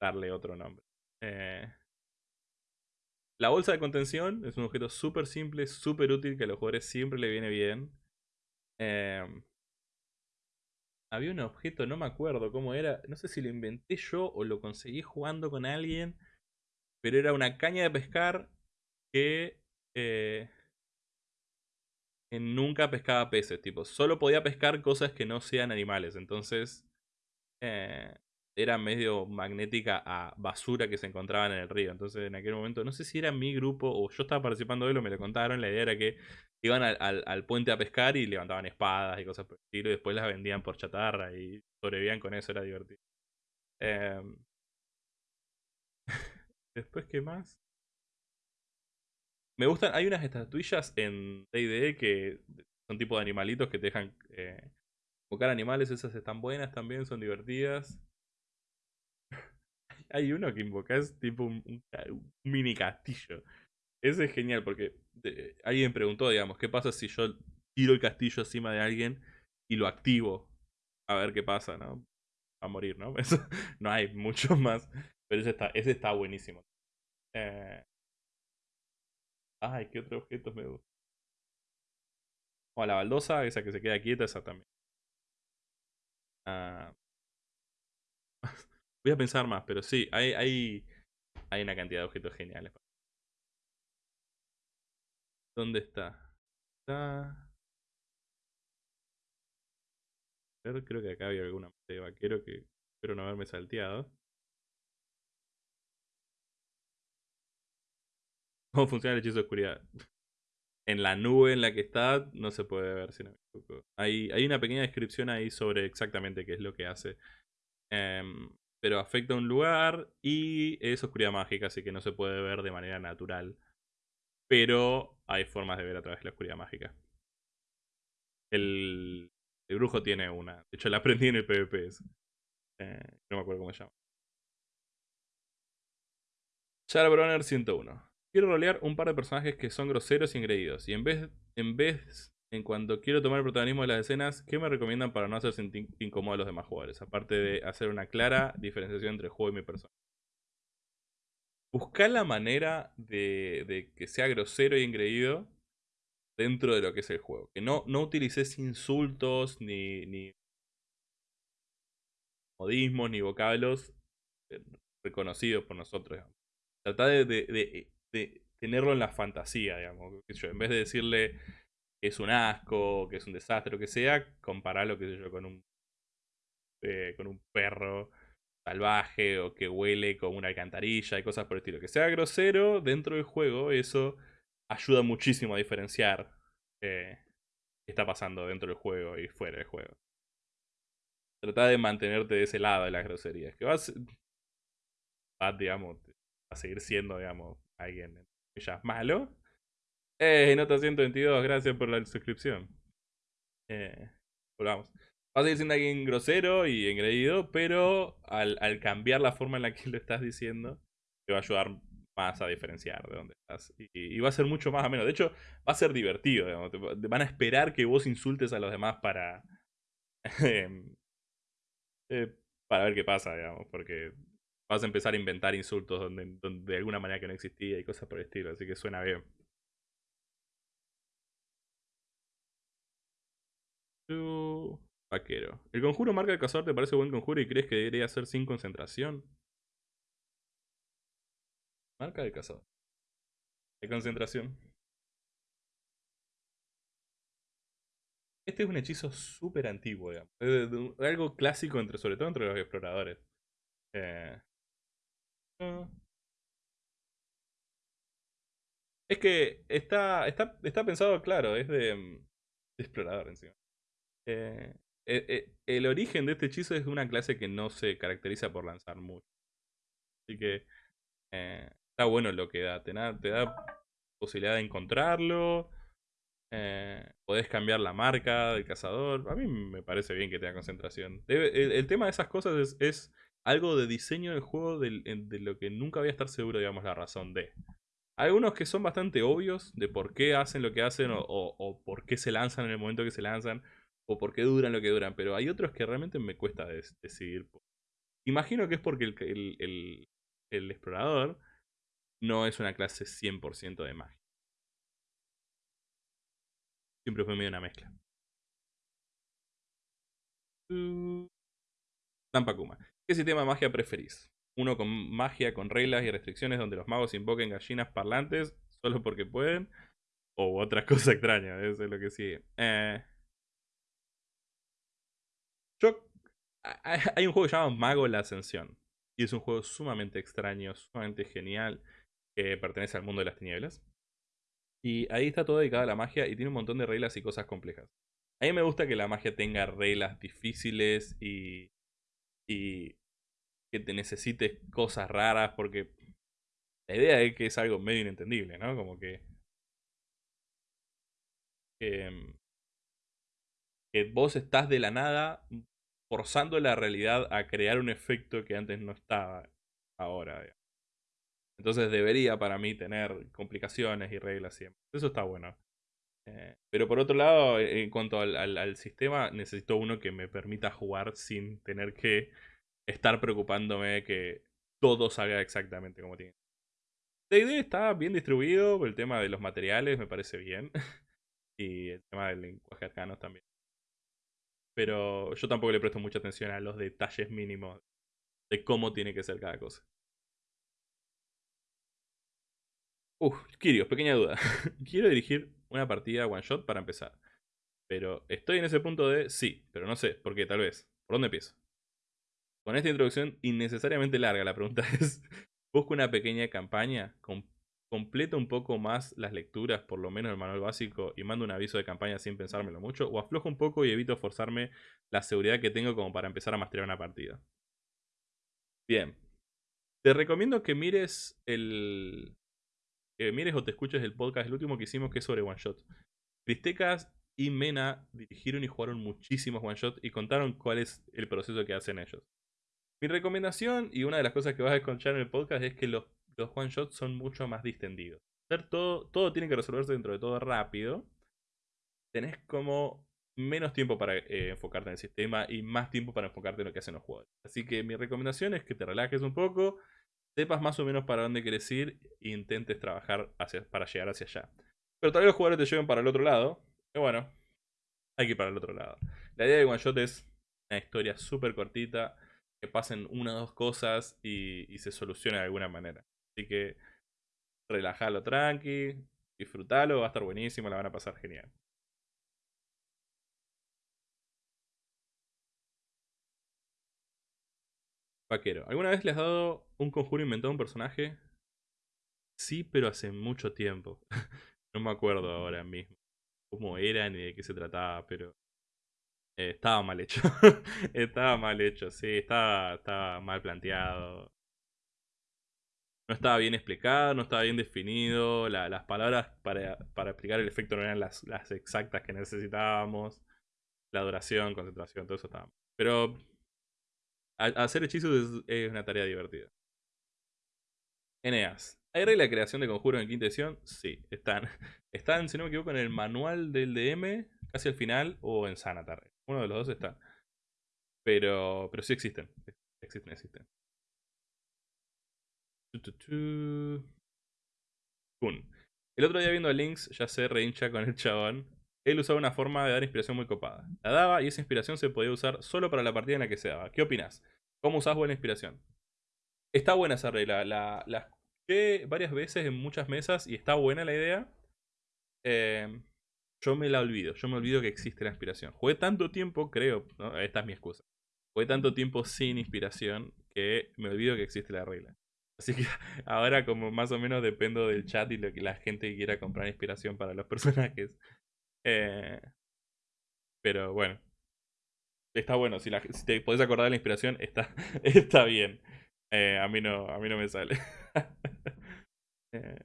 darle otro nombre. Eh, la bolsa de contención es un objeto súper simple, súper útil que a los jugadores siempre le viene bien. Eh, había un objeto, no me acuerdo cómo era, no sé si lo inventé yo o lo conseguí jugando con alguien, pero era una caña de pescar que, eh, nunca pescaba peces, tipo, solo podía pescar cosas que no sean animales, entonces eh, era medio magnética a basura que se encontraban en el río, entonces en aquel momento, no sé si era mi grupo o yo estaba participando de él o me lo contaron, la idea era que iban al, puente a pescar y levantaban espadas y cosas por el estilo y después las vendían por chatarra y sobrevivían con eso, era divertido. Em, después, ¿qué más? Me gustan, hay unas estatuillas en D&D que son tipo de animalitos que te dejan eh, invocar animales, esas están buenas también, son divertidas. hay uno que invocas tipo un mini castillo. Ese es genial porque alguien preguntó, digamos, ¿qué pasa si yo tiro el castillo encima de alguien y lo activo? A ver qué pasa, ¿no? A morir, ¿no? No hay mucho más. Pero ese está, ese está buenísimo. Eh... Ay, ¿qué otros objetos me gustan? O la baldosa, esa que se queda quieta, esa también. Ah. Voy a pensar más, pero sí, hay, hay, hay una cantidad de objetos geniales. ¿Dónde está? Está... A creo que acá había alguna de vaquero que espero no haberme salteado. ¿Cómo funciona el hechizo de oscuridad? En la nube en la que está no se puede ver, si no me Hay, hay una pequeña descripción ahí sobre exactamente qué es lo que hace. Em, pero afecta a un lugar y es oscuridad mágica, así que no se puede ver de manera natural. Pero hay formas de ver a través de la oscuridad mágica. El, brujo tiene una. De hecho, la aprendí en el PvP. Eh, no me acuerdo cómo se llama. Shadowrunner 101. Quiero rolear un par de personajes que son groseros y engreídos. Y en vez, en vez, en cuanto quiero tomar el protagonismo de las escenas, ¿qué me recomiendan para no hacer sentir incómodo a los demás jugadores? Aparte de hacer una clara diferenciación entre el juego y mi persona. Buscar la manera de, que sea grosero y engreído dentro de lo que es el juego. Que no, no utilices insultos ni, modismos ni vocablos eh, reconocidos por nosotros. Trata de, tenerlo en la fantasía, digamos. en vez de decirle que es un asco, que es un desastre, lo que sea, compararlo, qué yo, con un, eh, con un perro salvaje o que huele como una alcantarilla y cosas por el estilo. Que sea grosero dentro del juego, eso ayuda muchísimo a diferenciar eh, qué está pasando dentro del juego y fuera del juego. Trata de mantenerte de ese lado de las groserías. Que vas digamos, a seguir siendo, digamos, alguien ya es malo. Eh, nota 122, gracias por la suscripción. Eh, volvamos. Vas a seguir siendo alguien grosero y engreído, pero al, al cambiar la forma en la que lo estás diciendo, te va a ayudar más a diferenciar de dónde estás. Y, va a ser mucho más ameno. De hecho, va a ser divertido. van a esperar que vos insultes a los demás para. Em, eh, para ver qué pasa, digamos. Porque vas a empezar a inventar insultos donde, de alguna manera que no existía y cosas por el estilo. Así que suena bien. Vaquero. ¿El conjuro marca el cazador te parece buen conjuro y crees que debería ser sin concentración? Marca de cazador. De concentración. Este es un hechizo súper antiguo, digamos. Es algo clásico, entre, sobre todo entre los exploradores. Eh. Es que está, está, está pensado, claro, es de, mm, explorador encima. Eh, eh, el origen de este hechizo es de una clase que no se caracteriza por lanzar mucho. Así que está bueno lo que da. Te da, te da posibilidad de encontrarlo. Eh, podés cambiar la marca del cazador. A mí me parece bien que tenga concentración. el, tema de esas cosas es, algo de diseño del juego de, lo que nunca voy a estar seguro, digamos, la razón de. Algunos que son bastante obvios de por qué hacen lo que hacen o, por qué se lanzan en el momento que se lanzan o por qué duran lo que duran, pero hay otros que realmente me cuesta decidir. Imagino que es porque el, explorador no es una clase 100% de magia. Siempre fue medio una mezcla. Tampakuma. ¿Qué sistema de magia preferís? ¿Uno con magia con reglas y restricciones donde los magos invoquen gallinas parlantes solo porque pueden? ¿O otra cosa extraña? Eso es lo que sigue. Eh, yo, hay un juego que se llama Mago la Ascensión. Y es un juego sumamente extraño, sumamente genial que pertenece al mundo de las tinieblas. Y ahí está todo dedicado a la magia y tiene un montón de reglas y cosas complejas. A mí me gusta que la magia tenga reglas difíciles y, y que te necesites cosas raras porque la idea es que es algo medio inentendible, ¿no? Como que... Que, que vos estás de la nada forzando la realidad a crear un efecto que antes no estaba ahora. Entonces debería para mí tener complicaciones y reglas siempre. Eso está bueno. Eh, pero por otro lado, eh, en cuanto al, sistema, necesito uno que me permita jugar sin tener que estar preocupándome que todo salga exactamente como tiene. D&D está bien distribuido, el tema de los materiales me parece bien. y el tema del lenguaje arcano también. Pero yo tampoco le presto mucha atención a los detalles mínimos de cómo tiene que ser cada cosa. Uf, Kirios, pequeña duda. Quiero dirigir una partida one shot para empezar. Pero estoy en ese punto de sí, pero no sé, ¿por qué? Tal vez. ¿Por dónde empiezo? Con esta introducción innecesariamente larga, la pregunta es: ¿busco una pequeña campaña con completo un poco más las lecturas, por lo menos el manual básico, y mando un aviso de campaña sin pensármelo mucho, o aflojo un poco y evito forzarme la seguridad que tengo como para empezar a masterar una partida. Bien. Te recomiendo que mires el. Mires o te escuches el podcast, el último que hicimos, que es sobre One Shot. Cristecas y Mena dirigieron y jugaron muchísimos One Shot y contaron cuál es el proceso que hacen ellos. Mi recomendación, y una de las cosas que vas a escuchar en el podcast, es que los, los One Shots son mucho más distendidos. Todo, todo tiene que resolverse dentro de todo rápido. Tenés como menos tiempo para eh, enfocarte en el sistema y más tiempo para enfocarte en lo que hacen los jugadores. Así que mi recomendación es que te relajes un poco, sepas más o menos para dónde quieres ir e intentes trabajar para llegar hacia allá. Pero tal vez los jugadores te lleven para el otro lado. Y bueno, hay que ir para el otro lado. La idea de One Shot es una historia súper cortita, que pasen una o dos cosas y, se solucione de alguna manera. Así que relajalo tranqui, disfrútalo, va a estar buenísimo, la van a pasar genial. Vaquero. ¿Alguna vez le has dado un conjuro inventado a un personaje? Sí, pero hace mucho tiempo. no me acuerdo ahora mismo cómo era ni de qué se trataba, pero eh, estaba mal hecho. estaba mal hecho, sí, estaba, estaba mal planteado. No estaba bien explicado, no estaba bien definido. las palabras para, para, explicar el efecto no eran las, las exactas que necesitábamos. La duración, concentración, todo eso estaba mal. Pero hacer hechizos es, una tarea divertida. Eneas. ¿Hay regla de creación de conjuros en quinta edición? Sí, están. Están, si no me equivoco, en el manual del DM, casi al final, o en Sanatar. Uno de los dos está. Pero, pero sí existen. Existen, existen. El otro día viendo a Links, ya sé, reincha con el chabón. Él usaba una forma de dar inspiración muy copada. La daba y esa inspiración se podía usar solo para la partida en la que se daba. ¿Qué opinas? ¿Cómo usas buena inspiración? Está buena esa regla. La, escuché varias veces en muchas mesas y está buena la idea. Em, yo me la olvido. Yo me olvido que existe la inspiración. Jugué tanto tiempo, creo, esta es mi excusa. Jugué tanto tiempo sin inspiración que me olvido que existe la regla. Así que ahora como más o menos dependo del chat y lo que la gente quiera comprar inspiración para los personajes. Eh, pero bueno. Está bueno. Si, te podés acordar de la inspiración, está, está bien. Eh, a, mí no, a mí no me sale. Eh.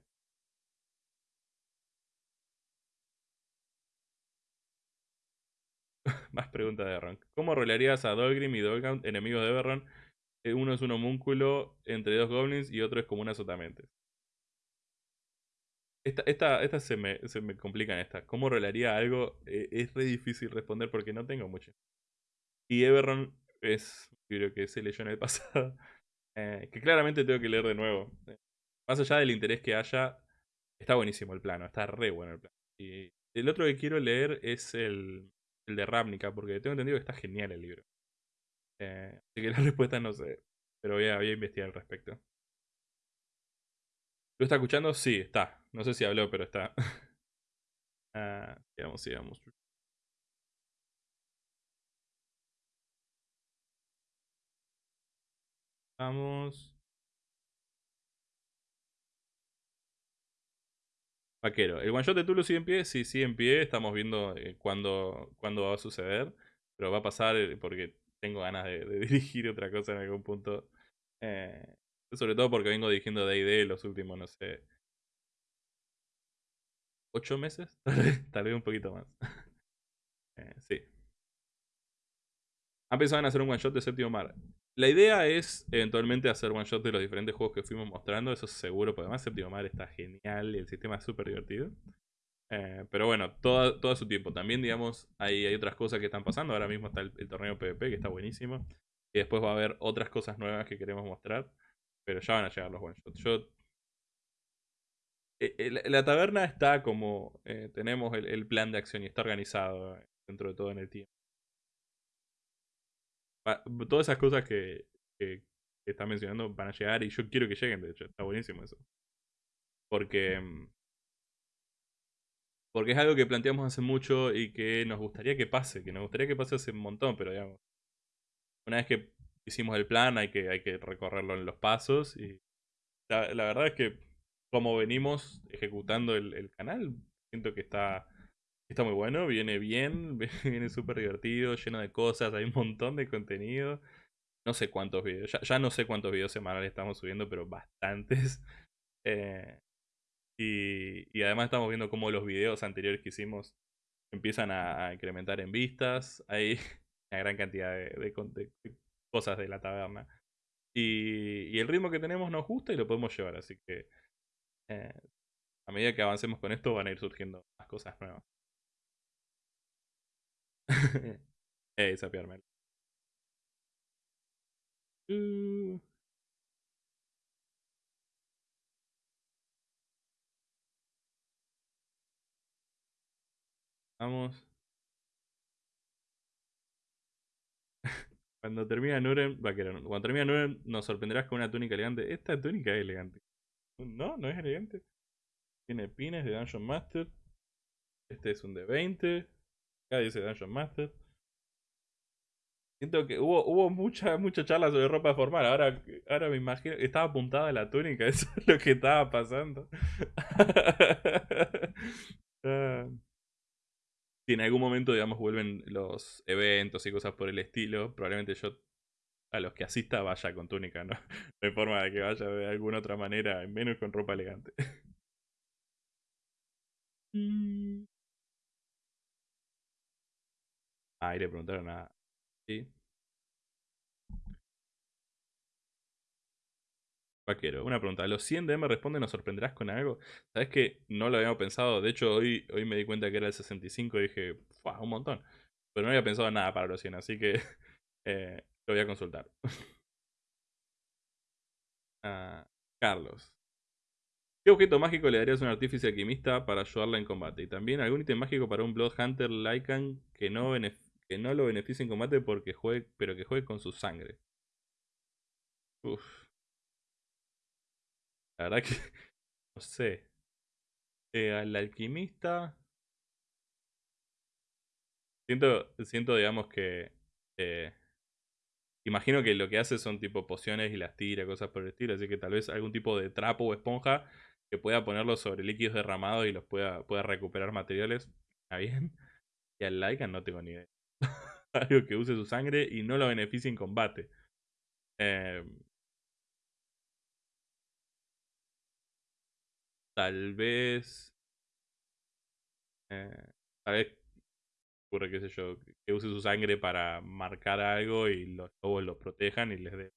Más preguntas de Ron. ¿Cómo rolearías a Dolgrim y Dolgaunt, enemigos de Everron? Uno es un homúnculo entre dos goblins y otro es como una sotamente. Esta, esta, esta se, me, se me complican esta. ¿Cómo rolaría algo? Eh, es re difícil responder porque no tengo mucho. Y Everron es un libro que se leyó en el pasado. Eh, que claramente tengo que leer de nuevo. Eh, más allá del interés que haya, está buenísimo el plano. Está re bueno el plano. Y el otro que quiero leer es el, el de Ravnica, porque tengo entendido que está genial el libro. así que la respuesta no sé. Pero voy a, voy a investigar al respecto. ¿Lo está escuchando? Sí, está. No sé si habló, pero está. ah, sigamos, sigamos. Vamos. Vaquero. ¿El one shot de Tulu sigue en pie? Sí, sigue en pie. Estamos viendo eh, cuándo, va a suceder. Pero va a pasar eh, porque tengo ganas de, dirigir otra cosa en algún punto. Eh, sobre todo porque vengo dirigiendo D&D los últimos, no sé, ocho meses, tal vez, un poquito más. eh, sí. Han pensado en hacer un one shot de séptimo mar. La idea es eventualmente hacer one shot de los diferentes juegos que fuimos mostrando, eso seguro, porque además séptimo mar está genial y el sistema es súper divertido. Eh, pero bueno, todo, todo su tiempo. También, digamos, hay, hay otras cosas que están pasando. Ahora mismo está el, torneo PvP, que está buenísimo. Y después va a haber otras cosas nuevas que queremos mostrar. Pero ya van a llegar los one shots. Yo. Eh, eh, la taberna está como. Eh, tenemos el, plan de acción y está organizado dentro de todo en el tiempo. Todas esas cosas que, que, está mencionando van a llegar y yo quiero que lleguen, de hecho. Está buenísimo eso. Porque. Mm, porque es algo que planteamos hace mucho y que nos gustaría que pase, que nos gustaría que pase hace un montón, pero digamos. Una vez que hicimos el plan, hay que, hay que recorrerlo en los pasos. Y la, verdad es que como venimos ejecutando el, canal, siento que está, está muy bueno, viene bien, viene súper divertido, lleno de cosas, hay un montón de contenido. No sé cuántos videos, ya, no sé cuántos videos semanales estamos subiendo, pero bastantes. Eh, y, además estamos viendo cómo los videos anteriores que hicimos empiezan a, incrementar en vistas. Hay una gran cantidad de, cosas de la taberna. Y, y, el ritmo que tenemos nos gusta y lo podemos llevar, así que eh, a medida que avancemos con esto van a ir surgiendo más cosas nuevas. Ey, sapiarme. Uh. Vamos. Cuando termina Nuren, vaquero, cuando termina Nuren nos sorprenderás con una túnica elegante. Esta túnica es elegante. No, no es elegante. Tiene pines de Dungeon Master. Este es un de 20. Acá dice Dungeon Master. Siento que hubo, hubo mucha, mucha charla sobre ropa formal. Ahora, ahora me imagino. Estaba apuntada la túnica. Eso es lo que estaba pasando. Ah. si en algún momento, digamos, vuelven los eventos y cosas por el estilo, probablemente yo a los que asista vaya con túnica, ¿no? No hay forma de que vaya de alguna otra manera, menos con ropa elegante. Mm. Ah, y le preguntaron a... Sí. Vaquero, una pregunta. ¿Los 100 DM responden ¿nos sorprenderás con algo? ¿Sabes que no lo habíamos pensado? De hecho, hoy, hoy me di cuenta que era el 65 y dije, ¡fua! Un montón. Pero no había pensado nada para los 100, así que eh, lo voy a consultar. Ah, Carlos. ¿Qué objeto mágico le darías a un artífice alquimista para ayudarla en combate? Y también algún ítem mágico para un Blood Hunter Lycan que no, que no lo beneficie en combate porque juegue, pero que juegue con su sangre. Uf. La verdad que no sé. Eh, al alquimista. Siento, siento digamos que eh, Imagino que lo que hace son tipo pociones y las tira, cosas por el estilo. Así que tal vez algún tipo de trapo o esponja que pueda ponerlo sobre líquidos derramados y los pueda, pueda recuperar materiales. Está bien. Y al Lycan no tengo ni idea. Algo que use su sangre y no lo beneficie en combate. Em, tal vez. Eh, tal vez ocurre, qué sé yo, que use su sangre para marcar algo y los lobos los protejan y les dé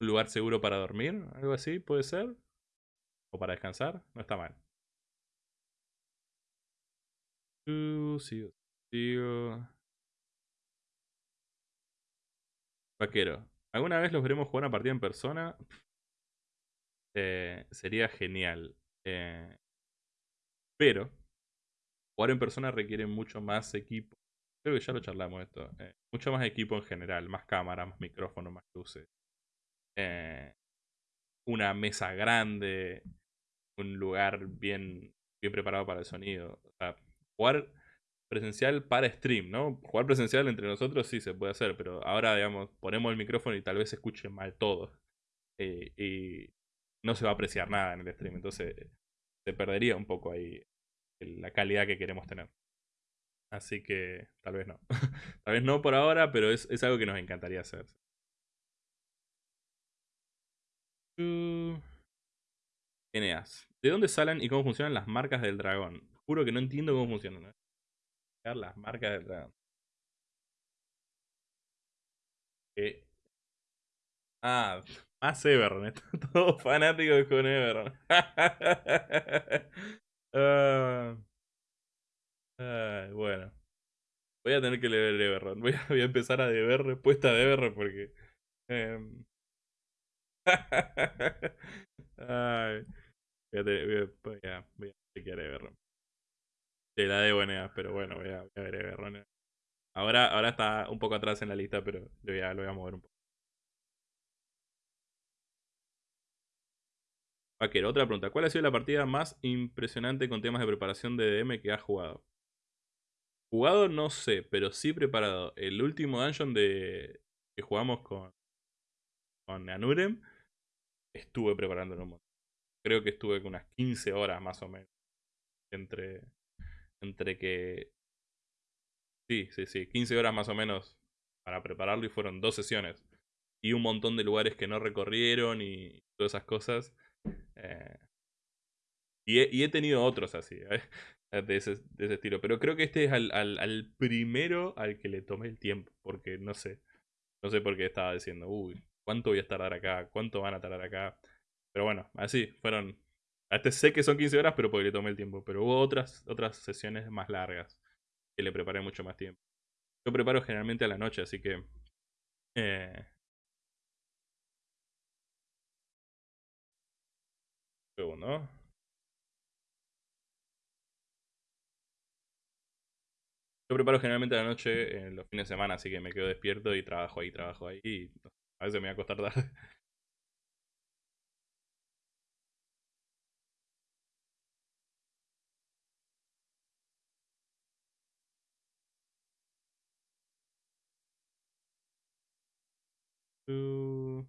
un lugar seguro para dormir, algo así, puede ser. O para descansar, no está mal. Uh, sigo, sigo. Vaquero. ¿Alguna vez los veremos jugar una partida en persona? Eh, sería genial. Eh, pero Jugar en persona requiere mucho más equipo. Creo que ya lo charlamos esto. Eh, mucho más equipo en general, más cámaras, más micrófonos, más luces. Eh, una mesa grande, un lugar bien, bien preparado para el sonido. O sea, jugar presencial para stream, ¿no? Jugar presencial entre nosotros sí se puede hacer, pero ahora, digamos, ponemos el micrófono y tal vez se escuche mal todo. Eh, y no se va a apreciar nada en el stream, entonces se perdería un poco ahí la calidad que queremos tener. Así que tal vez no. tal vez no por ahora, pero es, algo que nos encantaría hacer. Eneas. ¿De dónde salen y cómo funcionan las marcas del dragón? Juro que no entiendo cómo funcionan. Las marcas del dragón. Ah, más Everon. Todo fanático con Everon. Ah, bueno. Voy a tener que leer Everron. Voy a, voy a empezar a deber respuesta de Everron porque... Em, ay, voy, a voy, a, voy, a, chequear Everron. Te la debo, Neas, pero bueno, voy a, ver Everron. Ahora, ahora está un poco atrás en la lista, pero lo voy a, lo voy a mover un poco. Vaquero, otra pregunta. ¿Cuál ha sido la partida más impresionante con temas de preparación de DM que has jugado? Jugado no sé, pero sí preparado. El último dungeon de que jugamos con, con Anurem, estuve preparándolo un montón. creo que estuve unas 15 horas más o menos. Entre, entre que... Sí, sí, sí, 15 horas más o menos para prepararlo y fueron dos sesiones. Y un montón de lugares que no recorrieron y todas esas cosas. Eh, y, he, tenido otros así, ¿eh? de, ese, de, ese, estilo. Pero creo que este es al, primero al que le tomé el tiempo. Porque no sé. No sé por qué estaba diciendo, uy, ¿cuánto voy a tardar acá? ¿Cuánto van a tardar acá? Pero bueno, así, fueron... Este sé que son 15 horas, pero porque le tomé el tiempo. Pero hubo otras, otras sesiones más largas que le preparé mucho más tiempo. Yo preparo generalmente a la noche, así que... Eh... ¿no? Yo preparo generalmente la noche en los fines de semana, así que me quedo despierto y trabajo ahí, trabajo ahí. Y a veces me voy a acostar tarde.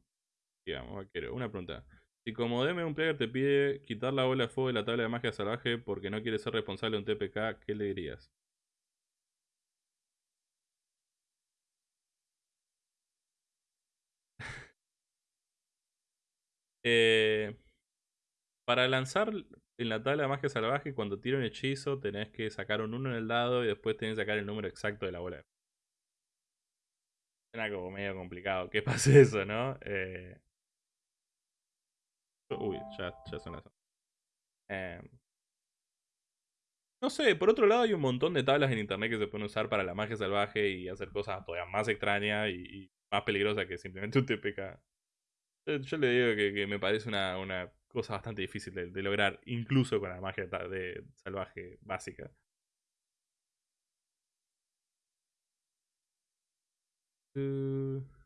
Digamos, vaquero. Una pregunta. Si como DM un player te pide quitar la bola de fuego de la tabla de magia salvaje porque no quiere ser responsable de un TPK, ¿qué le dirías? Eh, para lanzar en la tabla de magia salvaje, cuando tira un hechizo, tenés que sacar un 1 en el dado y después tenés que sacar el número exacto de la bola. Era como medio complicado que pase eso, ¿no? Eh... Uy, ya, son las... Eh... No sé, por otro lado hay un montón de tablas en internet que se pueden usar para la magia salvaje y hacer cosas todavía más extrañas y, más peligrosas que simplemente un TPK. Yo, le digo que, me parece una, una, cosa bastante difícil de, lograr, incluso con la magia de salvaje básica. Uh...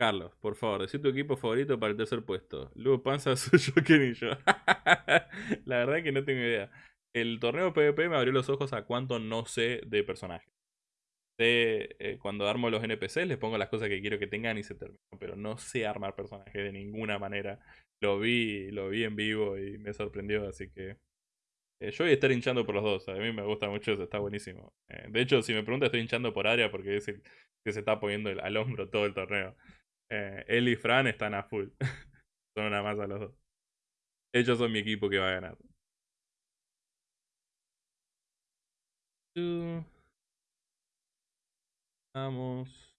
Carlos, por favor, decí tu equipo favorito para el tercer puesto. Luego Panza, Suyo, Ken y yo. La verdad que no tengo idea. El torneo PvP me abrió los ojos a cuánto no sé de personajes. Sé, eh, cuando armo los NPCs les pongo las cosas que quiero que tengan y se terminan. Pero no sé armar personajes de ninguna manera. Lo vi, lo vi en vivo y me sorprendió, así que eh, yo voy a estar hinchando por los dos. A mí me gusta mucho eso, está buenísimo. Eh, de hecho, si me preguntas, estoy hinchando por Aria porque es el que se está poniendo al hombro todo el torneo. Eh, él y Fran están a full. son una más a los dos. Ellos son mi equipo que va a ganar. Vamos.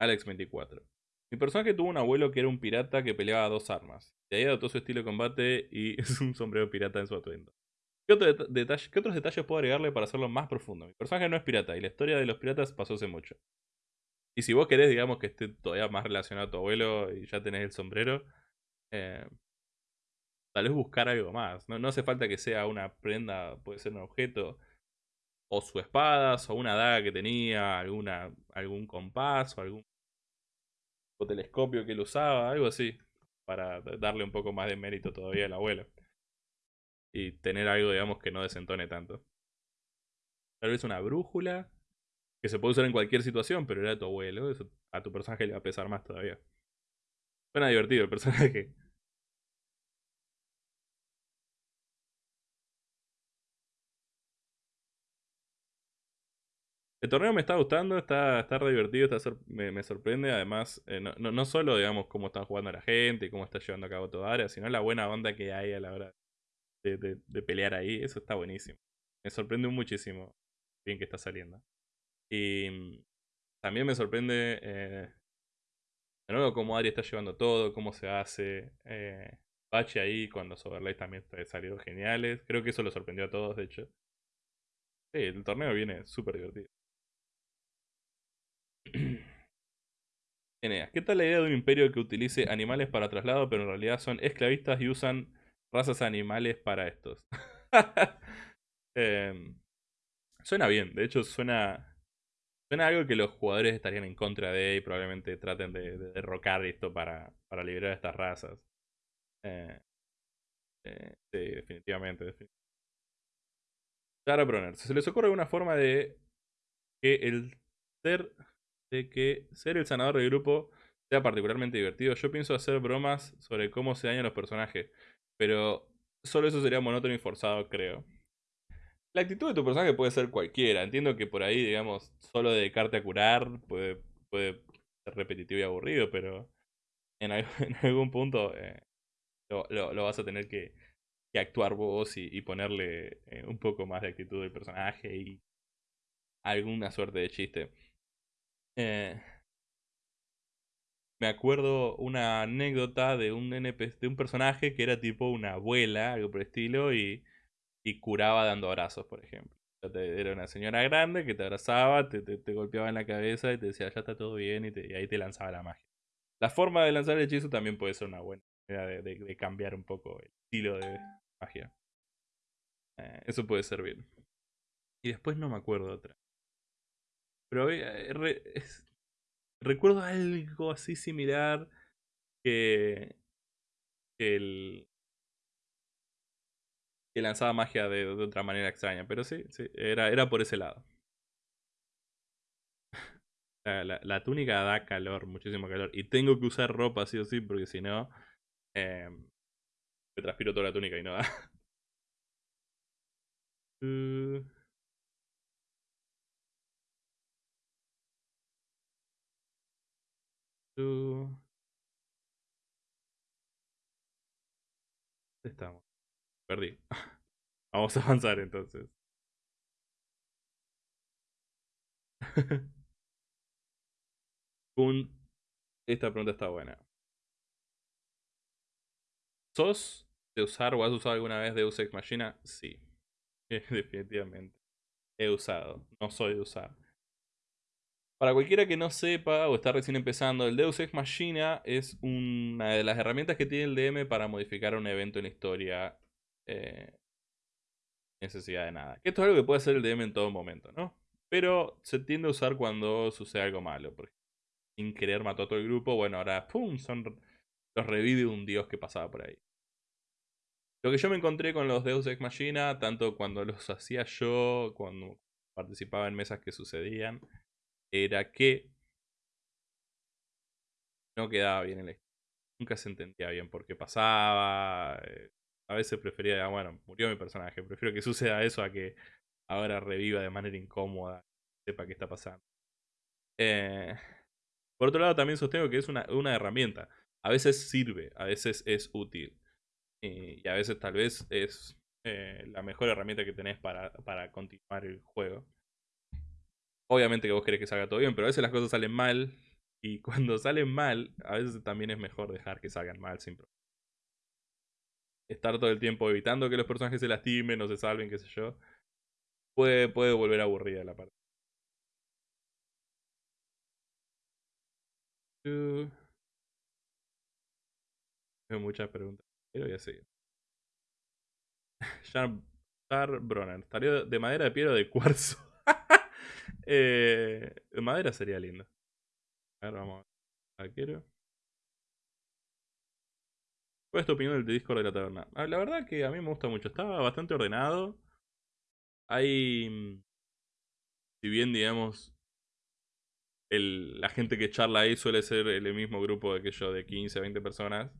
Alex 24. Mi personaje tuvo un abuelo que era un pirata que peleaba dos armas. De ahí adoptó su estilo de combate y es un sombrero pirata en su atuendo. ¿Qué, otros detalles puedo agregarle para hacerlo más profundo? Mi personaje no es pirata y la historia de los piratas pasó hace mucho. Y si vos querés, digamos, que esté todavía más relacionado a tu abuelo y ya tenés el sombrero, eh, tal vez buscar algo más. No, no hace falta que sea una prenda, puede ser un objeto, o su espada, o una daga que tenía, alguna, algún compás, o algún telescopio que él usaba, algo así, para darle un poco más de mérito todavía al abuelo. Y tener algo, digamos, que no desentone tanto. Tal vez una brújula, que se puede usar en cualquier situación, pero era tu abuelo, a tu personaje le va a pesar más todavía. Suena divertido el personaje. El torneo me está gustando, está, está re divertido, me, sorprende. Además, eh, no, no, solo digamos cómo están jugando la gente y cómo está llevando a cabo toda área, sino la buena onda que hay a la hora de, de, pelear ahí. Eso está buenísimo. Me sorprende muchísimo bien que está saliendo. Y mm, también me sorprende eh, de nuevo cómo Ari está llevando todo, cómo se hace. Eh, Bache ahí con los también salieron geniales. Creo que eso lo sorprendió a todos, de hecho. Sí, el torneo viene súper divertido. Eneas, ¿qué tal la idea de un imperio que utilice animales para traslado, pero en realidad son esclavistas y usan razas animales para estos? Em, suena bien, de hecho suena, suena algo que los jugadores estarían en contra de y probablemente traten de, derrocar esto para, para liberar a estas razas. Eh, eh, sí, definitivamente, definitivamente. Clara Bronner, ¿se les ocurre alguna forma de que el ser de que ser el sanador del grupo sea particularmente divertido. Yo pienso hacer bromas sobre cómo se dañan los personajes, pero solo eso sería monótono y forzado, creo. La actitud de tu personaje puede ser cualquiera. Entiendo que por ahí, digamos, solo dedicarte a curar puede, puede ser repetitivo y aburrido, pero en, algún punto eh, lo, vas a tener que, actuar vos y, ponerle eh, un poco más de actitud del personaje y alguna suerte de chiste. Eh, me acuerdo una anécdota de un NPC, de un personaje que era tipo una abuela, algo por el estilo, y, y curaba dando abrazos, por ejemplo. Era una señora grande que te abrazaba, te, te, golpeaba en la cabeza y te decía, ya está todo bien, y, ahí te lanzaba la magia. La forma de lanzar el hechizo también puede ser una buena manera de, cambiar un poco el estilo de magia. Eh, eso puede servir. Y después no me acuerdo otra. Pero eh, recuerdo algo así similar que, el que lanzaba magia de, otra manera extraña. Pero sí, sí era, era por ese lado. La, túnica da calor, muchísimo calor. Y tengo que usar ropa sí o sí, porque si no, eh, me transpiro toda la túnica y no da. Uh. Estamos. Perdí. Vamos a avanzar entonces. Esta pregunta está buena. ¿Sos de usar o has usado alguna vez Deus Ex Machina? Sí. Definitivamente. He usado. No soy de usar. Para cualquiera que no sepa o está recién empezando, el Deus Ex Machina es una de las herramientas que tiene el DM para modificar un evento en la historia. Eh, necesidad de nada. esto es algo que puede hacer el DM en todo momento, ¿no? Pero se tiende a usar cuando sucede algo malo. Por sin querer mató a todo el grupo. Bueno, ahora, ¡pum! Son, los revive un dios que pasaba por ahí. Lo que yo me encontré con los Deus Ex Machina, tanto cuando los hacía yo, cuando participaba en mesas que sucedían, era que no quedaba bien el Nunca se entendía bien por qué pasaba. Eh, a veces prefería, bueno, murió mi personaje. Prefiero que suceda eso a que ahora reviva de manera incómoda. Sepa qué está pasando. Eh, por otro lado, también sostengo que es una, herramienta. A veces sirve, a veces es útil. Y, a veces tal vez es eh, la mejor herramienta que tenés para, para continuar el juego. Obviamente que vos querés que salga todo bien, pero a veces las cosas salen mal. Y cuando salen mal, a veces también es mejor dejar que salgan mal sin problema. Estar todo el tiempo evitando que los personajes se lastimen o se salven, qué sé yo. Puede, puede volver aburrida la parte. Tengo muchas preguntas. Pero voy a seguir. Char Bronner. ¿Estaría de madera de piedra o de cuarzo? eh, de madera sería lindo. A ver, vamos a ver. ¿Cuál es tu opinión del Discord de la taberna? Ah, la verdad que a mí me gusta mucho. Estaba bastante ordenado. Hay. Mm, si bien, digamos, la gente que charla ahí suele ser el mismo grupo de que yo, de 15, 20 personas.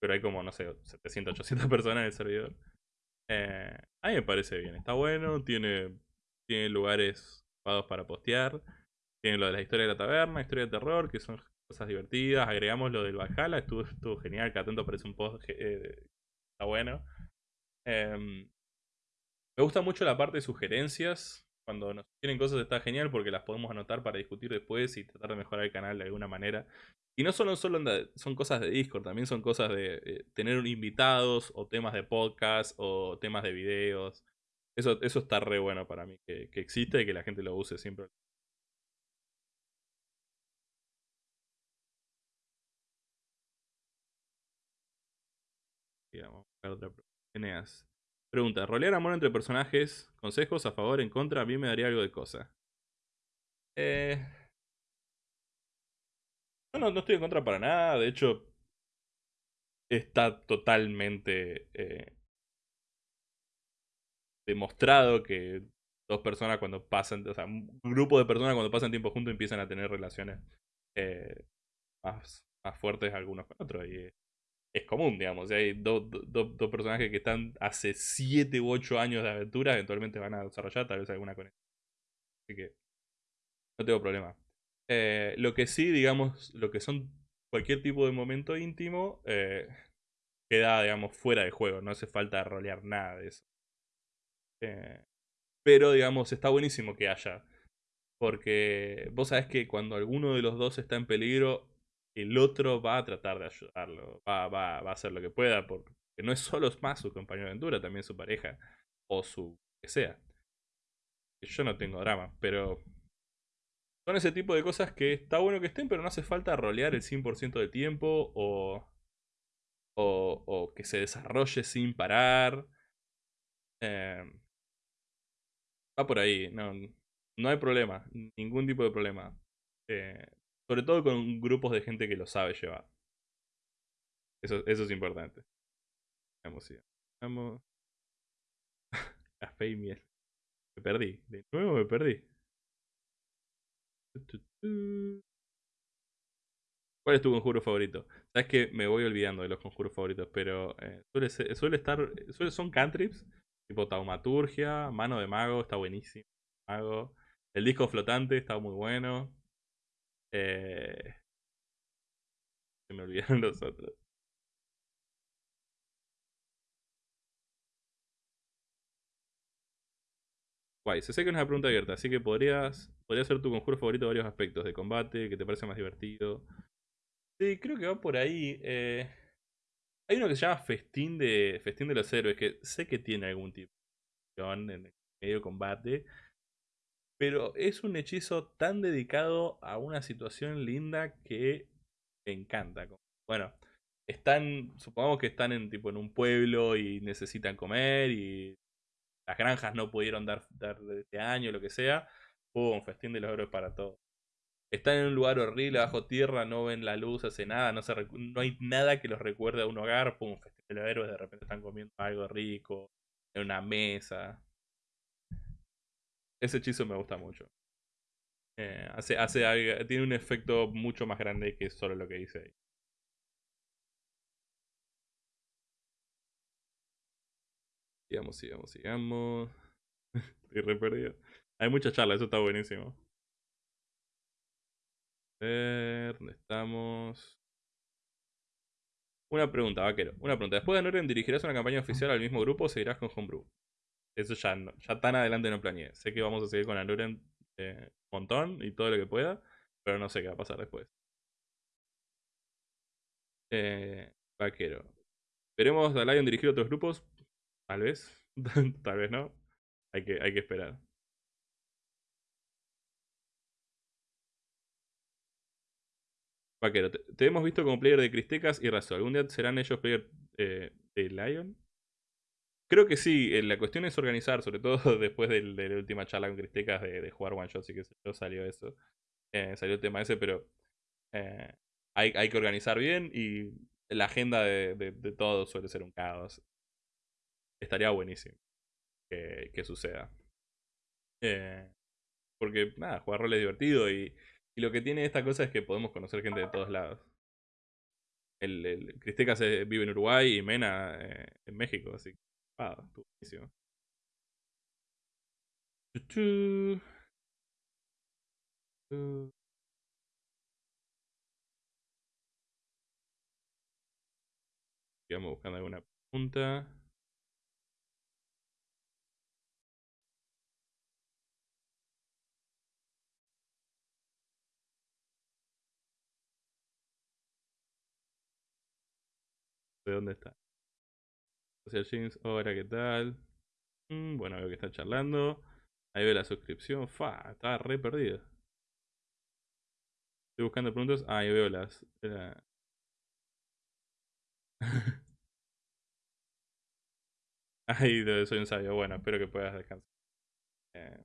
Pero hay como, no sé, 700, 800 personas en el servidor. Eh, a mí me parece bien, está bueno, tiene, tiene lugares para postear. Tiene lo de la historia de la taberna, historia de terror, que son cosas divertidas. Agregamos lo del Valhalla, estuvo, estuvo genial, cada tanto aparece un post, eh, está bueno. Em, me gusta mucho la parte de sugerencias, cuando nos tienen cosas está genial porque las podemos anotar para discutir después y tratar de mejorar el canal de alguna manera. Y no solo, solo son cosas de Discord, también son cosas de eh, tener invitados o temas de podcast o temas de videos. Eso, eso está re bueno para mí, que, que existe y que la gente lo use siempre. Otra pregunta. Pregunta, ¿rolear amor entre personajes? ¿Consejos a favor, en contra? A mí me daría algo de cosa. Eh... No, no, estoy en contra para nada. De hecho, está totalmente eh, demostrado que dos personas cuando pasan, o sea, un grupo de personas cuando pasan tiempo juntos empiezan a tener relaciones eh, más más fuertes algunos con otros. Y es común, digamos. Si hay dos personajes que están hace 7 u 8 años de aventura, eventualmente van a desarrollar tal vez alguna conexión. Así que no tengo problema. Eh, lo que sí, digamos, lo que son cualquier tipo de momento íntimo, eh, queda, digamos, fuera de juego. No hace falta rolear nada de eso. Eh, pero, digamos, está buenísimo que haya. Porque vos sabés que cuando alguno de los dos está en peligro, el otro va a tratar de ayudarlo. Va, va, va a hacer lo que pueda. Porque no es solo más su compañero de aventura, también su pareja. O su que sea. Yo no tengo drama, pero son ese tipo de cosas que está bueno que estén, pero no hace falta rolear el 100% del tiempo o, o, que se desarrolle sin parar. Eh, va por ahí, no, no hay problema, ningún tipo de problema. Eh, sobre todo con grupos de gente que lo sabe llevar. Eso, eso es importante. Vamos, Vamos. Café y miel. Me perdí. De nuevo me perdí. ¿Cuál es tu conjuro favorito? Sabes que me voy olvidando de los conjuros favoritos, pero eh, suele, suele estar. Suele, son cantrips, tipo taumaturgia, mano de mago, está buenísimo. Mago. El disco flotante está muy bueno. Eh, se me olvidaron los otros. Guay, se sé que es una pregunta abierta, así que podrías, podría ser tu conjuro favorito de varios aspectos, de combate, que te parece más divertido. Sí, creo que va por ahí. Eh, hay uno que se llama Festín de, Festín de los Héroes, que sé que tiene algún tipo de en medio combate, pero es un hechizo tan dedicado a una situación linda que me encanta. Bueno, están, supongamos que están en tipo en un pueblo y necesitan comer y las granjas no pudieron dar, dar este año, lo que sea, un festín de los héroes para todos. Están en un lugar horrible, bajo tierra, no ven la luz, hace nada, no, se no hay nada que los recuerde a un hogar, pum, festín de los héroes, de repente están comiendo algo rico, en una mesa. Ese hechizo me gusta mucho. Eh, hace, hace tiene un efecto mucho más grande que solo lo que dice ahí. Sigamos, sigamos, sigamos. Estoy re perdido. Hay mucha charla, eso está buenísimo. A ver, ¿dónde estamos? Una pregunta, vaquero. Una pregunta. Después de Noren, ¿dirigirás una campaña oficial al mismo grupo o seguirás con Homebrew? Eso ya, no, ya tan adelante no planeé. Sé que vamos a seguir con Anoren eh, un montón y todo lo que pueda, pero no sé qué va a pasar después. Eh, vaquero. ¿Veremos a Lion dirigir otros grupos? Tal vez. Tal vez no. Hay que, hay que esperar. Vaquero, te, hemos visto como player de Cristecas y Razo. ¿Algún día serán ellos player eh, de Lion? Creo que sí, eh, la cuestión es organizar, sobre todo después de, la última charla con Cristecas de, jugar one shot, y que salió eso. Eh, salió el tema ese, pero hay, hay, que organizar bien y la agenda de, de, suele ser un caos. Estaría buenísimo que, suceda. porque nada, jugar rol es divertido y y lo que tiene esta cosa es que podemos conocer gente de todos lados. El, el Cristecas vive en Uruguay y Mena eh, en México, así que. Ah, buenísimo. Sigamos buscando alguna pregunta. de dónde está. Social James, ¿qué tal? Mm, bueno, veo que está charlando. Ahí veo la suscripción. Fa, estaba re perdido. Estoy buscando preguntas. Ah, ahí veo las. Ahí soy un sabio. Bueno, espero que puedas descansar. Eh,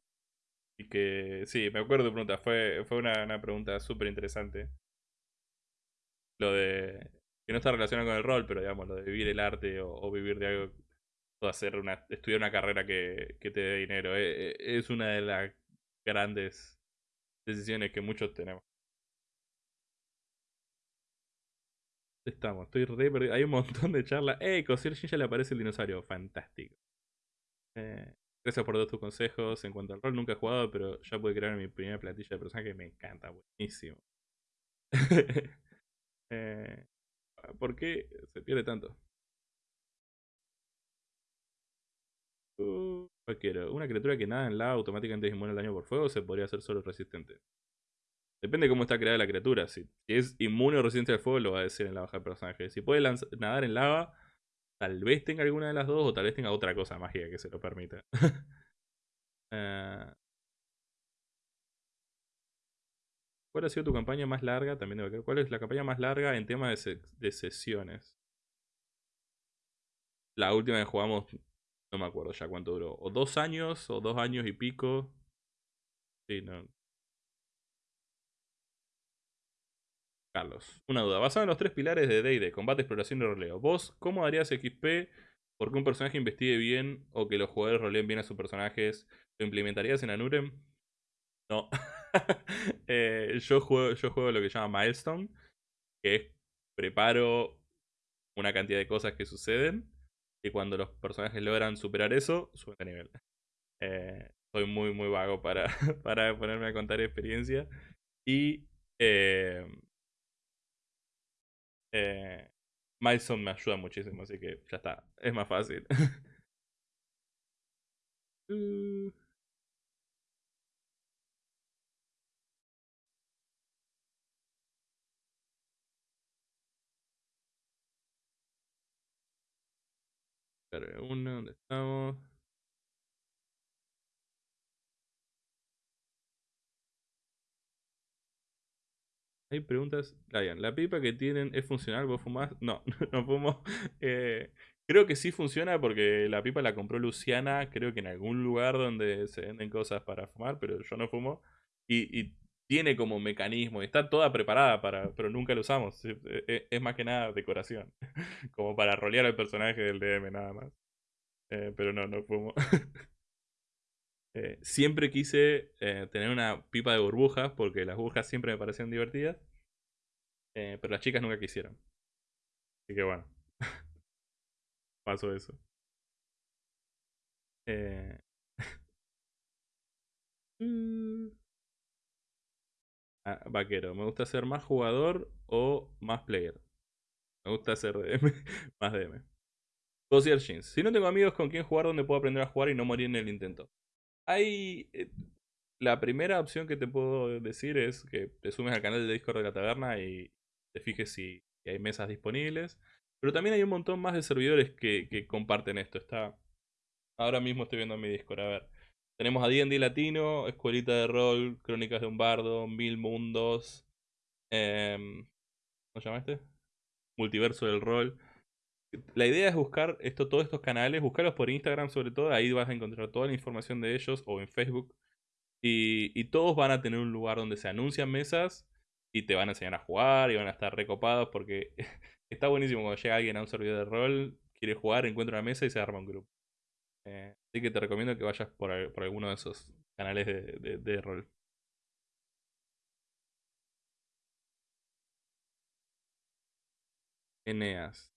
y que. Sí, me acuerdo de preguntas. Fue, fue una, una pregunta súper interesante. Lo de que no está relacionado con el rol, pero digamos, lo de vivir el arte o, vivir de algo, o hacer una, estudiar una carrera que, te dé dinero, eh, eh, es una de las grandes decisiones que muchos tenemos. Estamos, estoy re perdido. Hay un montón de charlas. ¡Ey! Cosier ya le aparece el dinosaurio. Fantástico. Eh, gracias por todos tus consejos. En cuanto al rol, nunca he jugado, pero ya pude crear mi primera plantilla de personaje. Me encanta, buenísimo. eh, ¿Por qué se pierde tanto? Uh, quiero? Una criatura que nada en la automáticamente es inmune al daño por fuego se podría hacer solo resistente. Depende de cómo está creada la criatura. Si, es inmune o resistente al fuego, lo va a decir en la baja del personaje. Si puede nadar en lava, tal vez tenga alguna de las dos o tal vez tenga otra cosa mágica que se lo permita. uh, ¿Cuál ha sido tu campaña más larga? También debo ver. ¿Cuál es la campaña más larga en temas de, sesiones? La última que jugamos, no me acuerdo ya cuánto duró. O dos años, o dos años y pico. Sí, no. Carlos, una duda. Basado en los tres pilares de D&D, combate, exploración y roleo. ¿Vos cómo harías XP porque un personaje investigue bien o que los jugadores roleen bien a sus personajes? ¿Lo implementarías en Anurem? No. Eh, yo, juego, yo juego lo que se llama Milestone, que es preparo una cantidad de cosas que suceden y cuando los personajes logran superar eso, suben de nivel. Eh, soy muy, muy vago para, para ponerme a contar experiencia. Y eh, eh, Milestone me ayuda muchísimo, así que ya está, es más fácil. Uh. Uno, ¿dónde estamos? Hay preguntas. ¿la pipa que tienen es funcional? ¿Vos fumás? No, no fumo. Eh, creo que sí funciona porque la pipa la compró Luciana, creo que en algún lugar donde se venden cosas para fumar, pero yo no fumo. Y, tiene como mecanismo, está toda preparada para, pero nunca la usamos. Es, más que nada decoración. Como para rolear al personaje del DM nada más. Eh, pero no, no fumo. Eh, siempre quise eh, tener una pipa de burbujas porque las burbujas siempre me parecían divertidas. pero las chicas nunca quisieron. Así que bueno. Pasó eso. Ah, vaquero, ¿me gusta ser más jugador o más player? Me gusta ser DM, más DM. Jeans. Si no tengo amigos con quien jugar, donde puedo aprender a jugar y no morir en el intento? Hay. Eh, la primera opción que te puedo decir es que te sumes al canal de Discord de la taberna y te fijes si hay mesas disponibles. Pero también hay un montón más de servidores que, comparten esto. Está. Ahora mismo estoy viendo mi Discord. A ver. Tenemos a D&D Latino, Escuelita de Rol, Crónicas de un Bardo, Mil Mundos. Em, ¿Cómo se llama este? Multiverso del Rol la idea es buscar esto, todos estos canales, buscarlos por Instagram sobre todo, ahí vas a encontrar toda la información de ellos o en Facebook. Y, todos van a tener un lugar donde se anuncian mesas y te van a enseñar a jugar y van a estar recopados porque está buenísimo cuando llega alguien a un servidor de rol, quiere jugar, encuentra una mesa y se arma un grupo. Eh, así que te recomiendo que vayas por, alguno de esos canales de, de rol. Eneas.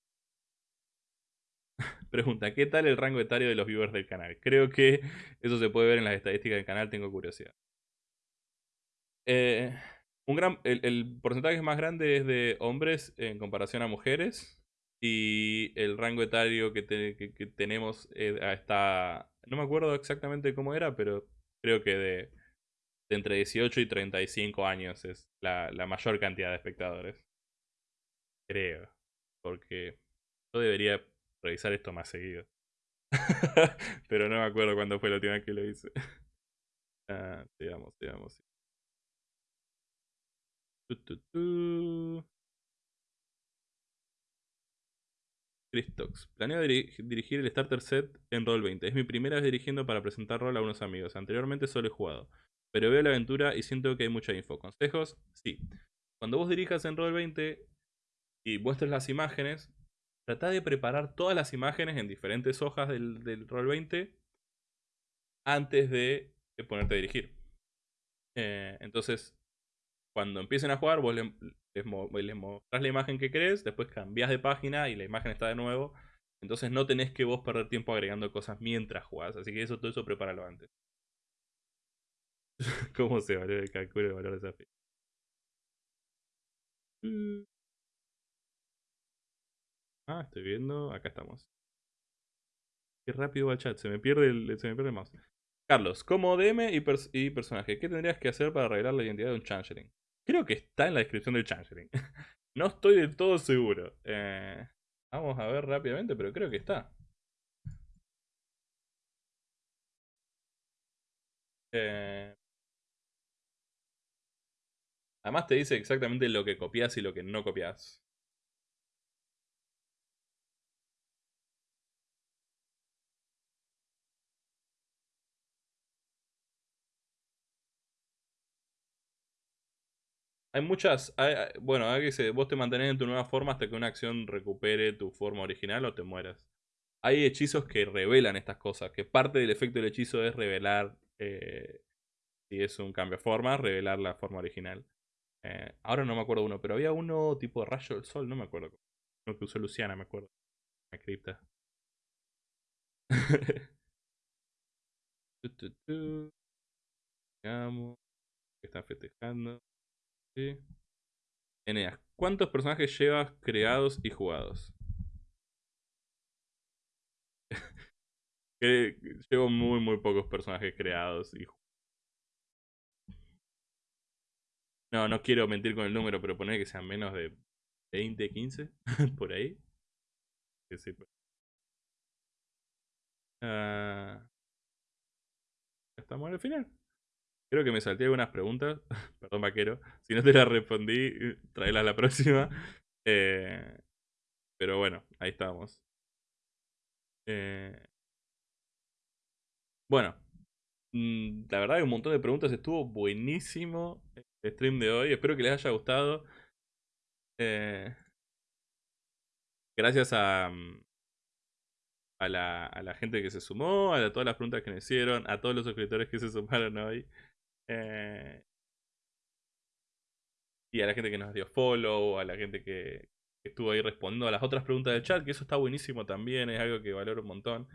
Pregunta, ¿qué tal el rango etario de los viewers del canal? Creo que eso se puede ver en las estadísticas del canal, tengo curiosidad. Eh, un gran, el, porcentaje más grande es de hombres en comparación a mujeres. Y el rango etario que, tenemos eh, está... No me acuerdo exactamente cómo era, pero creo que de, entre 18 y 35 años es la, mayor cantidad de espectadores. Creo. Porque yo debería revisar esto más seguido. Pero no me acuerdo cuándo fue la última vez que lo hice. ah, sigamos, sigamos. Planeo dirigir el Starter Set en Roll20. Es mi primera vez dirigiendo para presentar rol a unos amigos. Anteriormente solo he jugado. Pero veo la aventura y siento que hay mucha info. ¿Consejos? Sí. Cuando vos dirijas en Roll20 y muestres las imágenes, Trata de preparar todas las imágenes en diferentes hojas del, del Roll 20 antes de ponerte a dirigir. Eh, entonces, cuando empiecen a jugar, vos les, les, mostrás la imagen que querés, después cambiás de página y la imagen está de nuevo. Entonces no tenés que vos perder tiempo agregando cosas mientras jugás. Así que eso, todo eso prepáralo antes. ¿Cómo se valora el cálculo de valor de desafío? Mm. Ah, estoy viendo. Acá estamos. Qué rápido va el chat. Se me pierde el, se me pierde el mouse. Carlos, como DM y, personaje, ¿qué tendrías que hacer para revelar la identidad de un Changeling? Creo que está en la descripción del Changeling. no estoy del todo seguro. Eh, vamos a ver rápidamente, pero creo que está. Eh, además te dice exactamente lo que copias y lo que no copias. Hay muchas. bueno, hay que vos te mantenés en tu nueva forma hasta que una acción recupere tu forma original o te mueras. Hay hechizos que revelan estas cosas. Que parte del efecto del hechizo es revelar. Eh, si es un cambio de forma, revelar la forma original. Eh, ahora no me acuerdo uno, pero había uno tipo rayo del sol, no me acuerdo. Uno que usó Luciana, me acuerdo. La cripta. Están festejando. Sí. Eneas, ¿cuántos personajes llevas creados y jugados? Llevo muy, muy pocos personajes creados y No, no quiero mentir con el número, pero poner que sean menos de 20, 15, por ahí. Que sí, pues. Ah, estamos al final. Creo que me salté algunas preguntas. Perdón, vaquero. Si no te las respondí, tráelas la próxima. Eh, pero bueno, ahí estamos. Eh, bueno, mm, la verdad que un montón de preguntas. Estuvo buenísimo el stream de hoy. Espero que les haya gustado. Eh, gracias a, mm, a la, a la gente que se sumó, a todas las preguntas que me hicieron, a todos los suscriptores que se sumaron hoy. Eh, y a la gente que nos dio follow, a la gente que, estuvo ahí respondiendo a las otras preguntas del chat, que eso está buenísimo también, es algo que valoro un montón.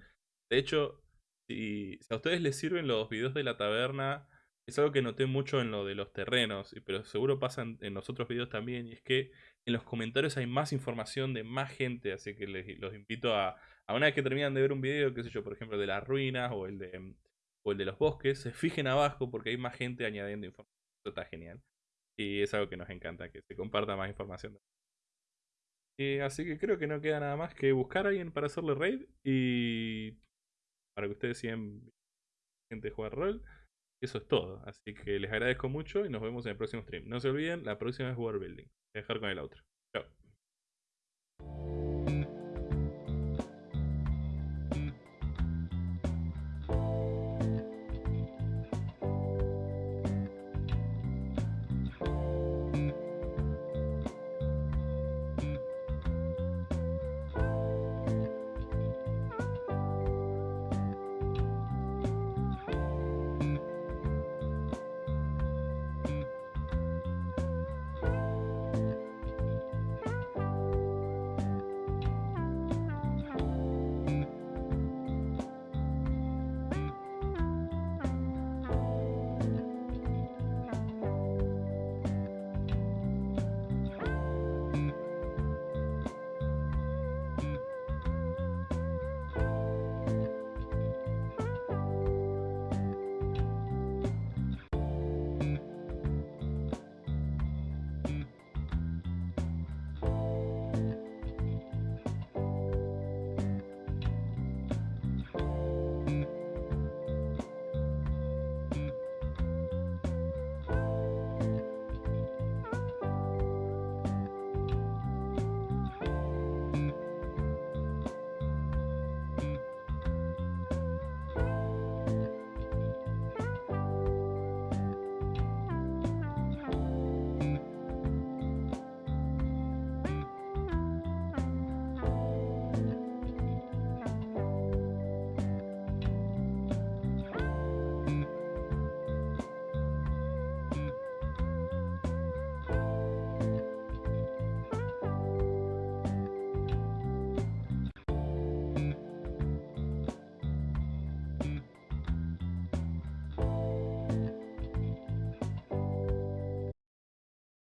De hecho, si, a ustedes les sirven los videos de la taberna, es algo que noté mucho en lo de los terrenos, pero seguro pasa en, los otros videos también, y es que en los comentarios hay más información de más gente, así que les, los invito a, a una vez que terminan de ver un video, qué sé yo, por ejemplo, de las ruinas o el de o el de los bosques, se fijen abajo porque hay más gente añadiendo información. Eso está genial. Y es algo que nos encanta, que se comparta más información. así que creo que no queda nada más que buscar a alguien para hacerle raid y para que ustedes sigan gente jugar rol. Eso es todo. Así que les agradezco mucho y nos vemos en el próximo stream. No se olviden, la próxima es War Building. Voy a dejar con el otro. Chao.